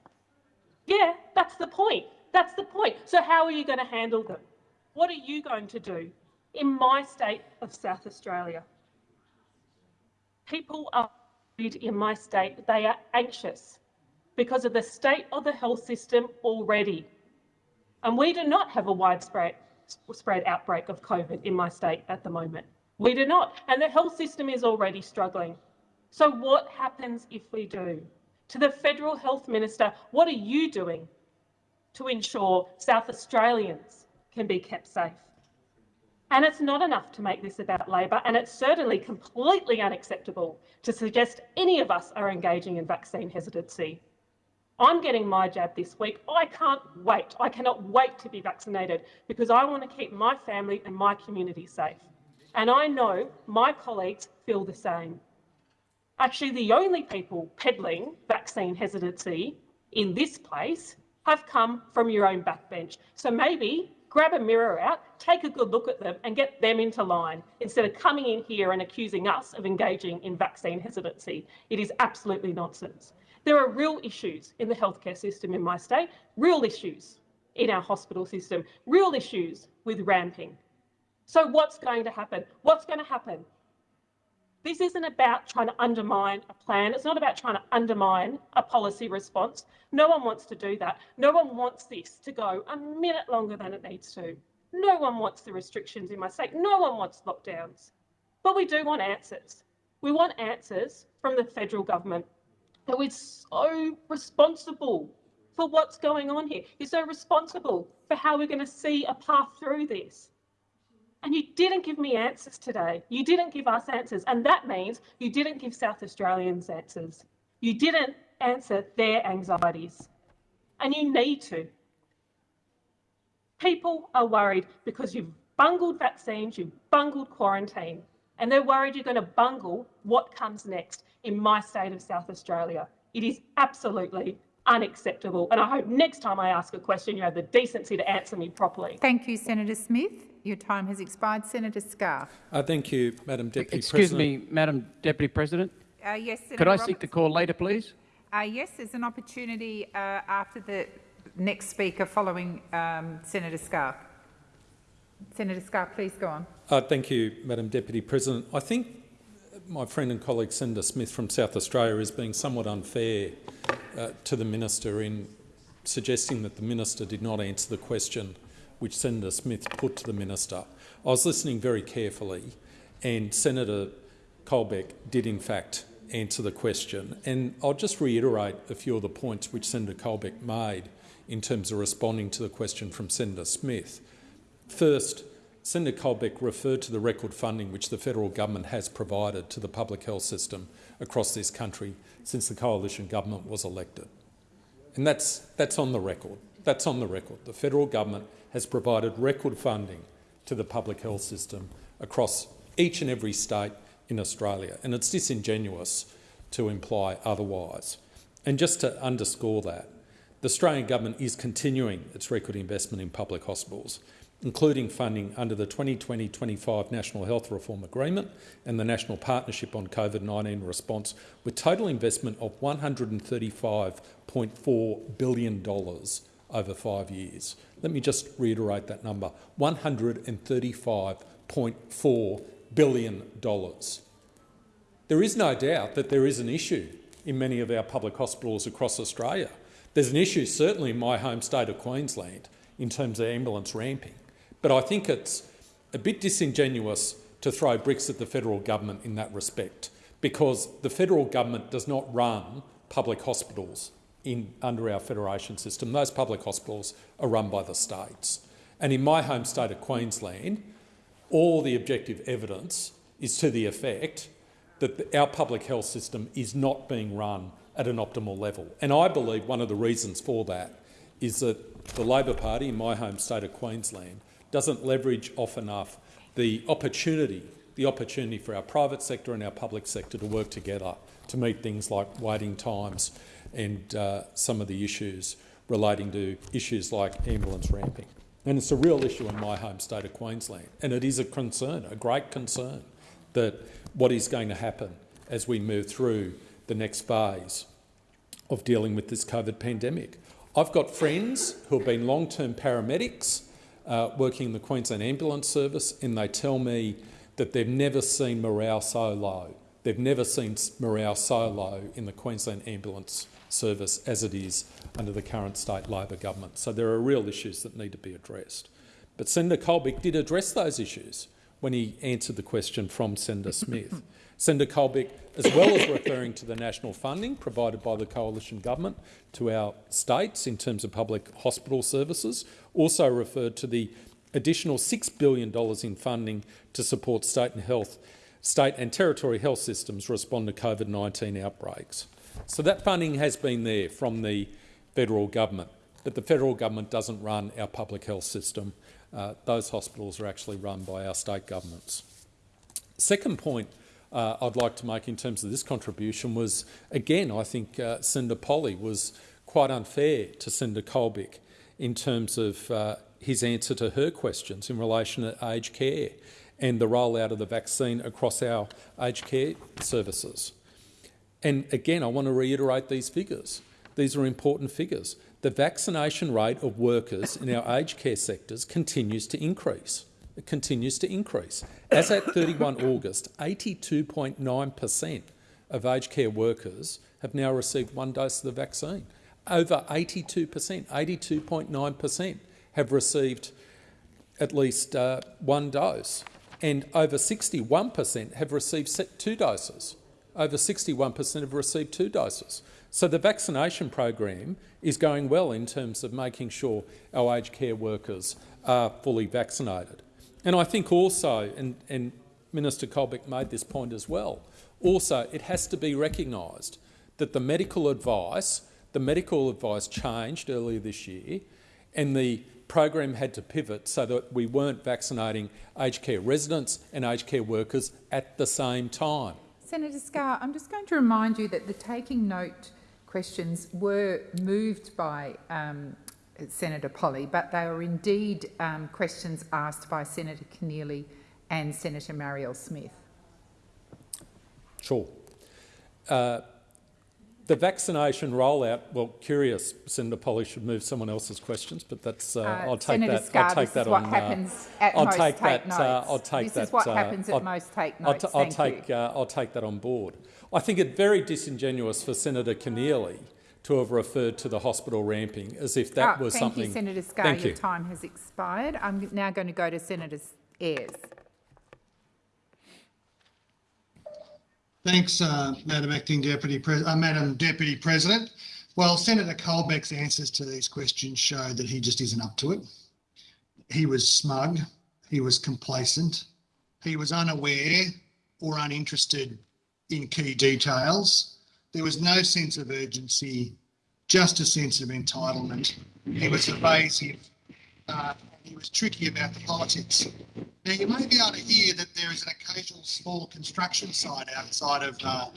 Yeah, that's the point. That's the point. So how are you going to handle them? What are you going to do in my state of South Australia? People are in my state, they are anxious because of the state of the health system already. And we do not have a widespread spread outbreak of COVID in my state at the moment. We do not. And the health system is already struggling. So what happens if we do? To the Federal Health Minister, what are you doing to ensure South Australians can be kept safe? And it's not enough to make this about Labor, and it's certainly completely unacceptable to suggest any of us are engaging in vaccine hesitancy. I'm getting my jab this week. I can't wait. I cannot wait to be vaccinated because I want to keep my family and my community safe. And I know my colleagues feel the same. Actually, the only people peddling vaccine hesitancy in this place have come from your own backbench. So maybe grab a mirror out, take a good look at them and get them into line instead of coming in here and accusing us of engaging in vaccine hesitancy. It is absolutely nonsense. There are real issues in the healthcare system in my state, real issues in our hospital system, real issues with ramping. So what's going to happen? What's going to happen? This isn't about trying to undermine a plan. It's not about trying to undermine a policy response. No one wants to do that. No one wants this to go a minute longer than it needs to. No one wants the restrictions in my state. No one wants lockdowns. But we do want answers. We want answers from the federal government who is so responsible for what's going on here. You're so responsible for how we're going to see a path through this. And you didn't give me answers today. You didn't give us answers. And that means you didn't give South Australians answers. You didn't answer their anxieties. And you need to. People are worried because you've bungled vaccines, you've bungled quarantine, and they're worried you're going to bungle what comes next in my state of South Australia. It is absolutely unacceptable. And I hope next time I ask a question, you have the decency to answer me properly. Thank you, Senator Smith. Your time has expired. Senator Scarr. Uh, thank you, Madam Deputy Excuse President. Excuse me, Madam Deputy President. Uh, yes, Senator Could I Roberts. seek the call later, please? Uh, yes, there's an opportunity uh, after the next speaker following um, Senator Scarr. Senator Scarr, please go on. Uh, thank you, Madam Deputy President. I think my friend and colleague Senator Smith from South Australia is being somewhat unfair uh, to the minister in suggesting that the minister did not answer the question which Senator Smith put to the minister. I was listening very carefully and Senator Colbeck did in fact answer the question. And I'll just reiterate a few of the points which Senator Colbeck made in terms of responding to the question from Senator Smith. First, Senator Colbeck referred to the record funding which the federal government has provided to the public health system across this country since the coalition government was elected. And that's, that's on the record. That's on the record. The federal government has provided record funding to the public health system across each and every state in Australia, and it's disingenuous to imply otherwise. And just to underscore that, the Australian government is continuing its record investment in public hospitals, including funding under the 2020-25 National Health Reform Agreement and the National Partnership on COVID-19 Response, with total investment of $135.4 billion over five years. Let me just reiterate that number, $135.4 billion. There is no doubt that there is an issue in many of our public hospitals across Australia. There's an issue certainly in my home state of Queensland in terms of ambulance ramping. But I think it's a bit disingenuous to throw bricks at the federal government in that respect because the federal government does not run public hospitals in, under our federation system. Those public hospitals are run by the states. And in my home state of Queensland, all the objective evidence is to the effect that the, our public health system is not being run at an optimal level. And I believe one of the reasons for that is that the Labor Party in my home state of Queensland doesn't leverage off enough the opportunity, the opportunity for our private sector and our public sector to work together to meet things like waiting times and uh, some of the issues relating to issues like ambulance ramping. And it's a real issue in my home state of Queensland, and it is a concern, a great concern, that what is going to happen as we move through the next phase of dealing with this COVID pandemic. I've got friends who have been long-term paramedics uh, working in the Queensland Ambulance Service, and they tell me that they've never seen morale so low. They've never seen morale so low in the Queensland Ambulance Service as it is under the current state Labor government. So there are real issues that need to be addressed. But Senator Colbeck did address those issues when he answered the question from Senator Smith. Senator Colbeck, as well as referring to the national funding provided by the coalition government to our states in terms of public hospital services, also referred to the additional $6 billion in funding to support state and health, state and territory health systems respond to COVID-19 outbreaks. So that funding has been there from the federal government, but the federal government doesn't run our public health system. Uh, those hospitals are actually run by our state governments. Second point uh, I'd like to make in terms of this contribution was, again, I think uh, Senator Polley was quite unfair to Senator Colbeck in terms of uh, his answer to her questions in relation to aged care and the rollout of the vaccine across our aged care services. And again, I want to reiterate these figures. These are important figures. The vaccination rate of workers in our aged care sectors continues to increase. Continues to increase. As at 31 August, 82.9 per cent of aged care workers have now received one dose of the vaccine over 82%, 82.9% have received at least uh, one dose, and over 61% have received two doses. Over 61% have received two doses. So the vaccination program is going well in terms of making sure our aged care workers are fully vaccinated. And I think also, and, and Minister Colbeck made this point as well, also it has to be recognised that the medical advice the medical advice changed earlier this year and the program had to pivot so that we weren't vaccinating aged care residents and aged care workers at the same time. Senator Scarr, I'm just going to remind you that the taking note questions were moved by um, Senator Polley, but they are indeed um, questions asked by Senator Keneally and Senator Marielle Smith. Sure. Uh, the vaccination rollout, well, curious, Senator Polley should move someone else's questions, but that's, uh, uh, I'll take Senator that. Scarr, I'll take this that is what on. happens uh, at I'll most take take that. notes. Uh, I'll take this that. is what uh, happens I'll, at most take I'll, notes. I'll Thank take. you. Uh, I'll take that on board. I think it very disingenuous for Senator Keneally to have referred to the hospital ramping as if that Ah, was thank something. you, Senator Scarr. Thank Your you. time has expired. I'm now going to go to Senator Ayres. Thanks, uh, Madam Acting Deputy Pre uh, Madam Deputy President. Well, Senator Colbeck's answers to these questions show that he just isn't up to it. He was smug, he was complacent, he was unaware or uninterested in key details. There was no sense of urgency, just a sense of entitlement. He was evasive. Uh, he was tricky about the politics. Now, you may be able to hear that there is an occasional small construction site outside of uh,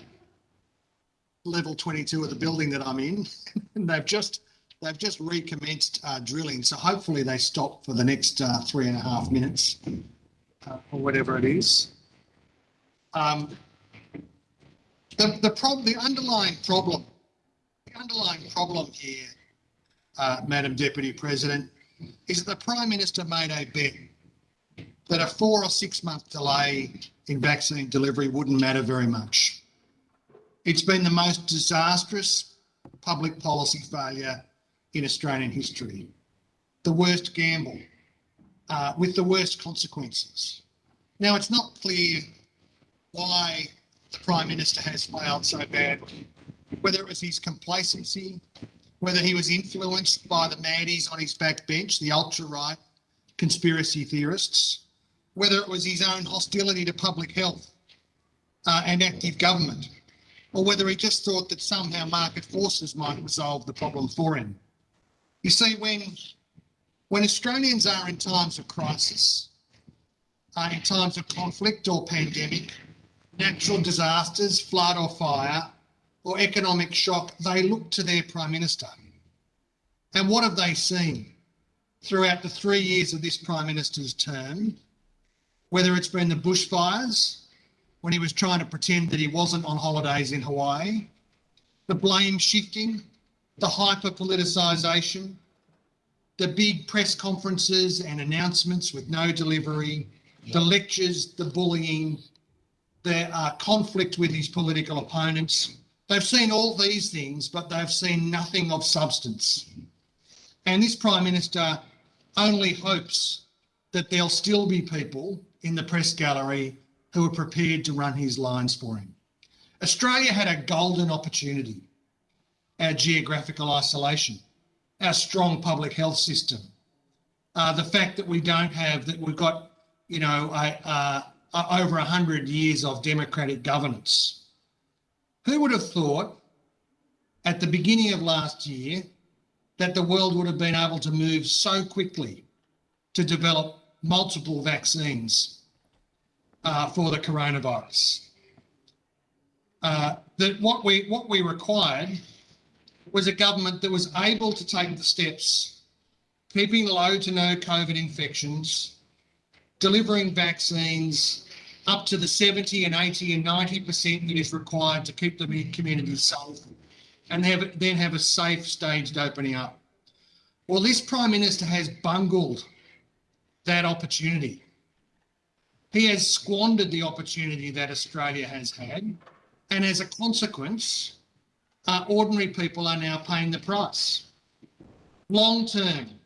level 22 of the building that I'm in, and they've just they've just recommenced uh, drilling. So hopefully they stop for the next uh, three and a half minutes uh, or whatever it is. Um, the the problem, the underlying problem, the underlying problem here uh, Madam Deputy President, is that the Prime Minister made a bet that a four or six month delay in vaccine delivery wouldn't matter very much. It's been the most disastrous public policy failure in Australian history. The worst gamble, uh, with the worst consequences. Now, it's not clear why the Prime Minister has failed so badly, whether it was his complacency, whether he was influenced by the maddies on his backbench, the ultra-right conspiracy theorists, whether it was his own hostility to public health uh, and active government, or whether he just thought that somehow market forces might resolve the problem for him. You see, when, when Australians are in times of crisis, uh, in times of conflict or pandemic, natural disasters, flood or fire, or economic shock, they look to their Prime Minister. And what have they seen throughout the three years of this Prime Minister's term? Whether it's been the bushfires, when he was trying to pretend that he wasn't on holidays in Hawaii, the blame shifting, the hyper politicisation, the big press conferences and announcements with no delivery, the lectures, the bullying, the are conflict with his political opponents. They've seen all these things, but they've seen nothing of substance. And this Prime Minister only hopes that there'll still be people in the press gallery who are prepared to run his lines for him. Australia had a golden opportunity. Our geographical isolation, our strong public health system, uh, the fact that we don't have, that we've got, you know, a, a, a, over 100 years of democratic governance. Who would have thought at the beginning of last year that the world would have been able to move so quickly to develop multiple vaccines uh, for the coronavirus. Uh, that what we what we required was a government that was able to take the steps, keeping low to no COVID infections, delivering vaccines up to the 70 and 80 and 90% that is required to keep the community safe and have, then have a safe staged opening up. Well, this Prime Minister has bungled that opportunity. He has squandered the opportunity that Australia has had, and as a consequence, uh, ordinary people are now paying the price. Long term,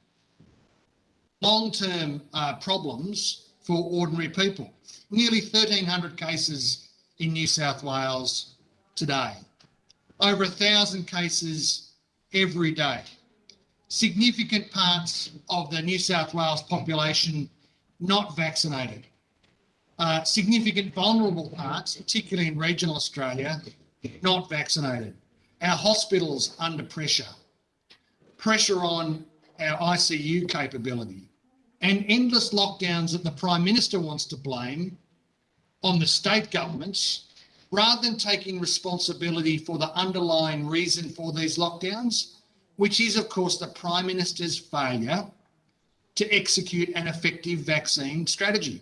long term uh, problems for ordinary people. Nearly 1,300 cases in New South Wales today. Over a thousand cases every day. Significant parts of the New South Wales population not vaccinated. Uh, significant vulnerable parts, particularly in regional Australia, not vaccinated. Our hospitals under pressure. Pressure on our ICU capability and endless lockdowns that the Prime Minister wants to blame on the state governments rather than taking responsibility for the underlying reason for these lockdowns, which is, of course, the Prime Minister's failure to execute an effective vaccine strategy.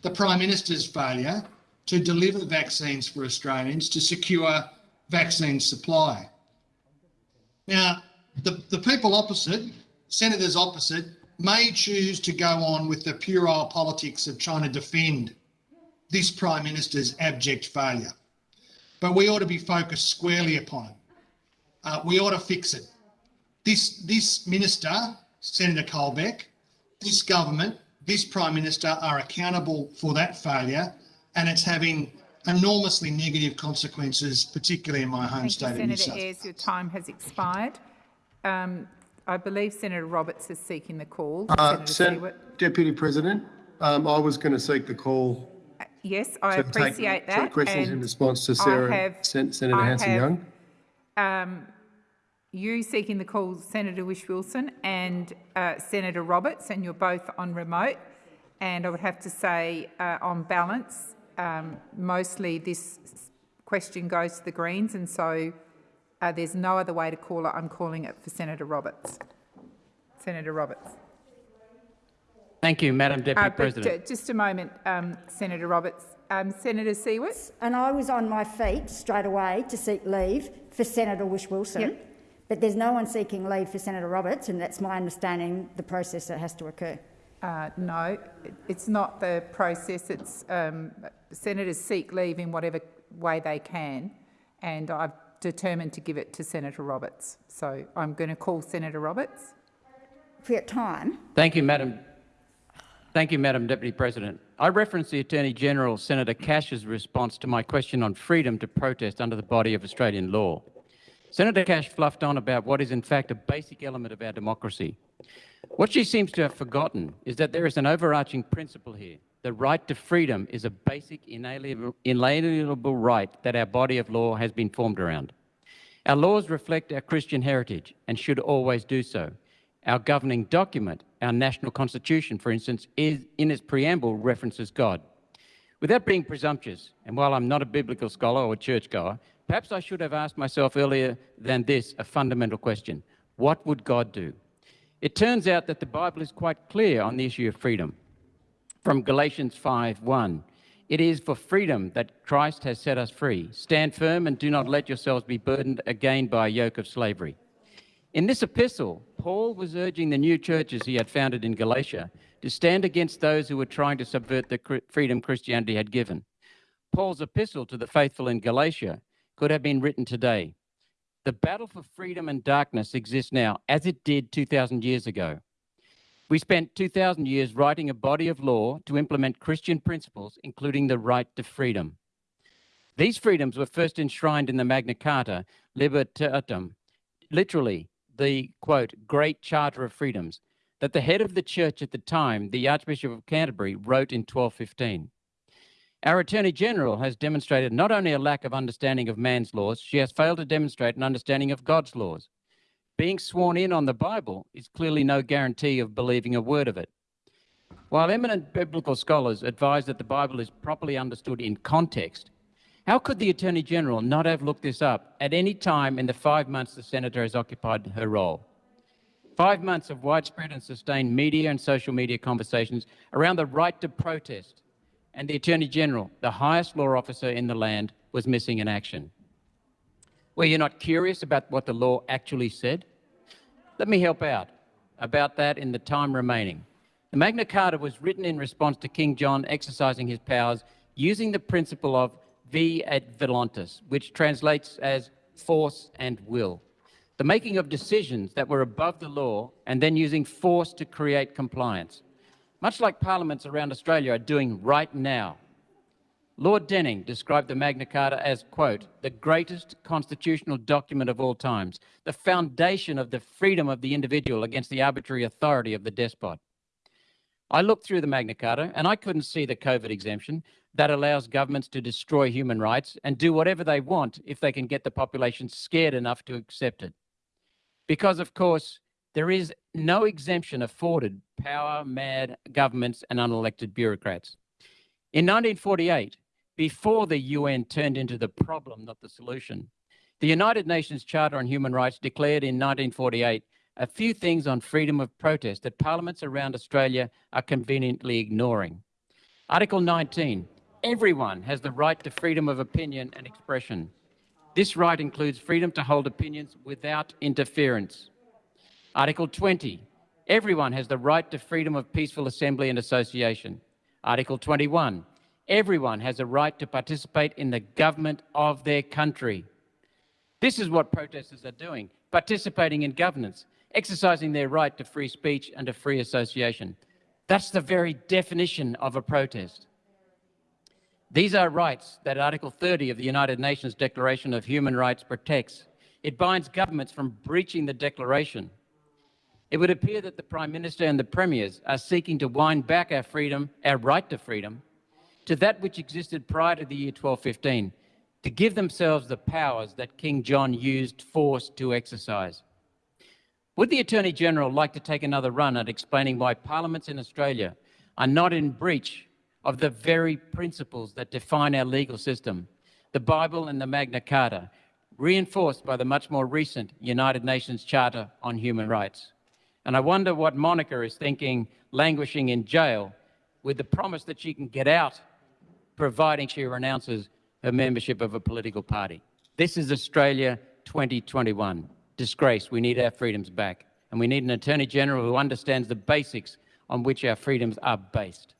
The Prime Minister's failure to deliver vaccines for Australians to secure vaccine supply. Now, the, the people opposite, senators opposite, may choose to go on with the puerile politics of trying to defend this Prime Minister's abject failure. But we ought to be focused squarely upon it. Uh, we ought to fix it. This, this Minister, Senator Colbeck, this government, this Prime Minister are accountable for that failure and it's having enormously negative consequences, particularly in my home Thank state you, of New Senator Ayres, your time has expired. Um, I believe Senator Roberts is seeking the call. Uh, Senator Sen Deputy President, um, I was going to seek the call. Yes, I take appreciate two that. questions in response to Sarah, have- Sen Senator Hanson-Young. Um, you seeking the call, Senator Whish-Wilson and uh, Senator Roberts, and you're both on remote. And I would have to say, uh, on balance, um, mostly this question goes to the Greens, and so uh, there's no other way to call it. I'm calling it for Senator Roberts. Senator Roberts. Thank you, Madam Deputy Uh, President. uh, just a moment, um, Senator Roberts. Um, Senator Siewert. And I was on my feet straight away to seek leave for Senator Whish-Wilson, But there's no one seeking leave for Senator Roberts, and that's my understanding the process that has to occur. Uh, no, it's not the process. It's um, senators seek leave in whatever way they can, and I've determined to give it to Senator Roberts. So I'm going to call Senator Roberts. For your time. Thank you, Madam. Thank you, Madam Deputy President. I reference the Attorney-General, Senator Cash's response to my question on freedom to protest under the body of Australian law. Senator Cash fluffed on about what is in fact a basic element of our democracy. What she seems to have forgotten is that there is an overarching principle here. The right to freedom is a basic inalienable, right that our body of law has been formed around. Our laws reflect our Christian heritage and should always do so. Our governing document, our national constitution, for instance, is in its preamble references God. Without being presumptuous, and while I'm not a biblical scholar or a churchgoer, perhaps I should have asked myself earlier than this a fundamental question. What would God do? It turns out that the Bible is quite clear on the issue of freedom. From Galatians 5:1, it is for freedom that Christ has set us free. Stand firm and do not let yourselves be burdened again by a yoke of slavery. In this epistle, Paul was urging the new churches he had founded in Galatia to stand against those who were trying to subvert the freedom Christianity had given. Paul's epistle to the faithful in Galatia could have been written today. The battle for freedom and darkness exists now, as it did 2,000 years ago. We spent 2,000 years writing a body of law to implement Christian principles, including the right to freedom. These freedoms were first enshrined in the Magna Carta, Libertatum, literally, the quote, Great Charter of Freedoms, that the head of the church at the time, the Archbishop of Canterbury, wrote in 1215. Our Attorney General has demonstrated not only a lack of understanding of man's laws, she has failed to demonstrate an understanding of God's laws. Being sworn in on the Bible is clearly no guarantee of believing a word of it. While eminent biblical scholars advise that the Bible is properly understood in context, how could the Attorney General not have looked this up at any time in the five months the Senator has occupied her role? Five months of widespread and sustained media and social media conversations around the right to protest, and the Attorney General, the highest law officer in the land, was missing in action. Were you're not curious about what the law actually said? Let me help out about that in the time remaining. The Magna Carta was written in response to King John exercising his powers using the principle of vi et voluntas, which translates as force and will. The making of decisions that were above the law and then using force to create compliance. Much like parliaments around Australia are doing right now. Lord Denning described the Magna Carta as, quote, the greatest constitutional document of all times, the foundation of the freedom of the individual against the arbitrary authority of the despot. I looked through the Magna Carta and I couldn't see the COVID exemption, that allows governments to destroy human rights and do whatever they want if they can get the population scared enough to accept it. Because, of course, there is no exemption afforded power-mad governments and unelected bureaucrats. In 1948, before the UN turned into the problem, not the solution, the United Nations Charter on Human Rights declared in 1948 a few things on freedom of protest that parliaments around Australia are conveniently ignoring. Article 19 Everyone has the right to freedom of opinion and expression. This right includes freedom to hold opinions without interference. Article 20. Everyone has the right to freedom of peaceful assembly and association. Article 21. Everyone has a right to participate in the government of their country. This is what protesters are doing, participating in governance, exercising their right to free speech and to free association. That's the very definition of a protest. These are rights that Article 30 of the United Nations Declaration of Human Rights protects. It binds governments from breaching the declaration. It would appear that the Prime Minister and the Premiers are seeking to wind back our freedom, our right to freedom, to that which existed prior to the year 1215, to give themselves the powers that King John used force to exercise. Would the Attorney General like to take another run at explaining why parliaments in Australia are not in breach of the very principles that define our legal system, the Bible and the Magna Carta, reinforced by the much more recent United Nations Charter on Human Rights. And I wonder what Monica is thinking, languishing in jail, with the promise that she can get out, providing she renounces her membership of a political party. This is Australia 2021. disgrace. We need our freedoms back. And we need an Attorney-General who understands the basics on which our freedoms are based.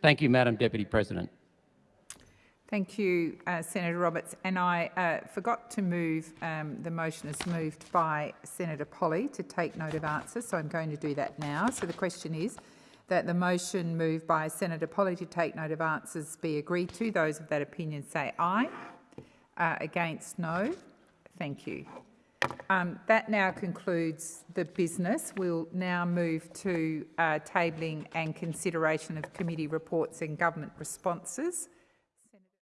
Thank you, Madam Deputy President. Thank you, uh, Senator Roberts. And I uh, forgot to move, um, the motion is moved by Senator Polley to take note of answers, so I'm going to do that now. So the question is that the motion moved by Senator Polley to take note of answers be agreed to. Those of that opinion say aye. Uh, against, no. Thank you. Um, that now concludes the business. We'll now move to uh, tabling and consideration of committee reports and government responses.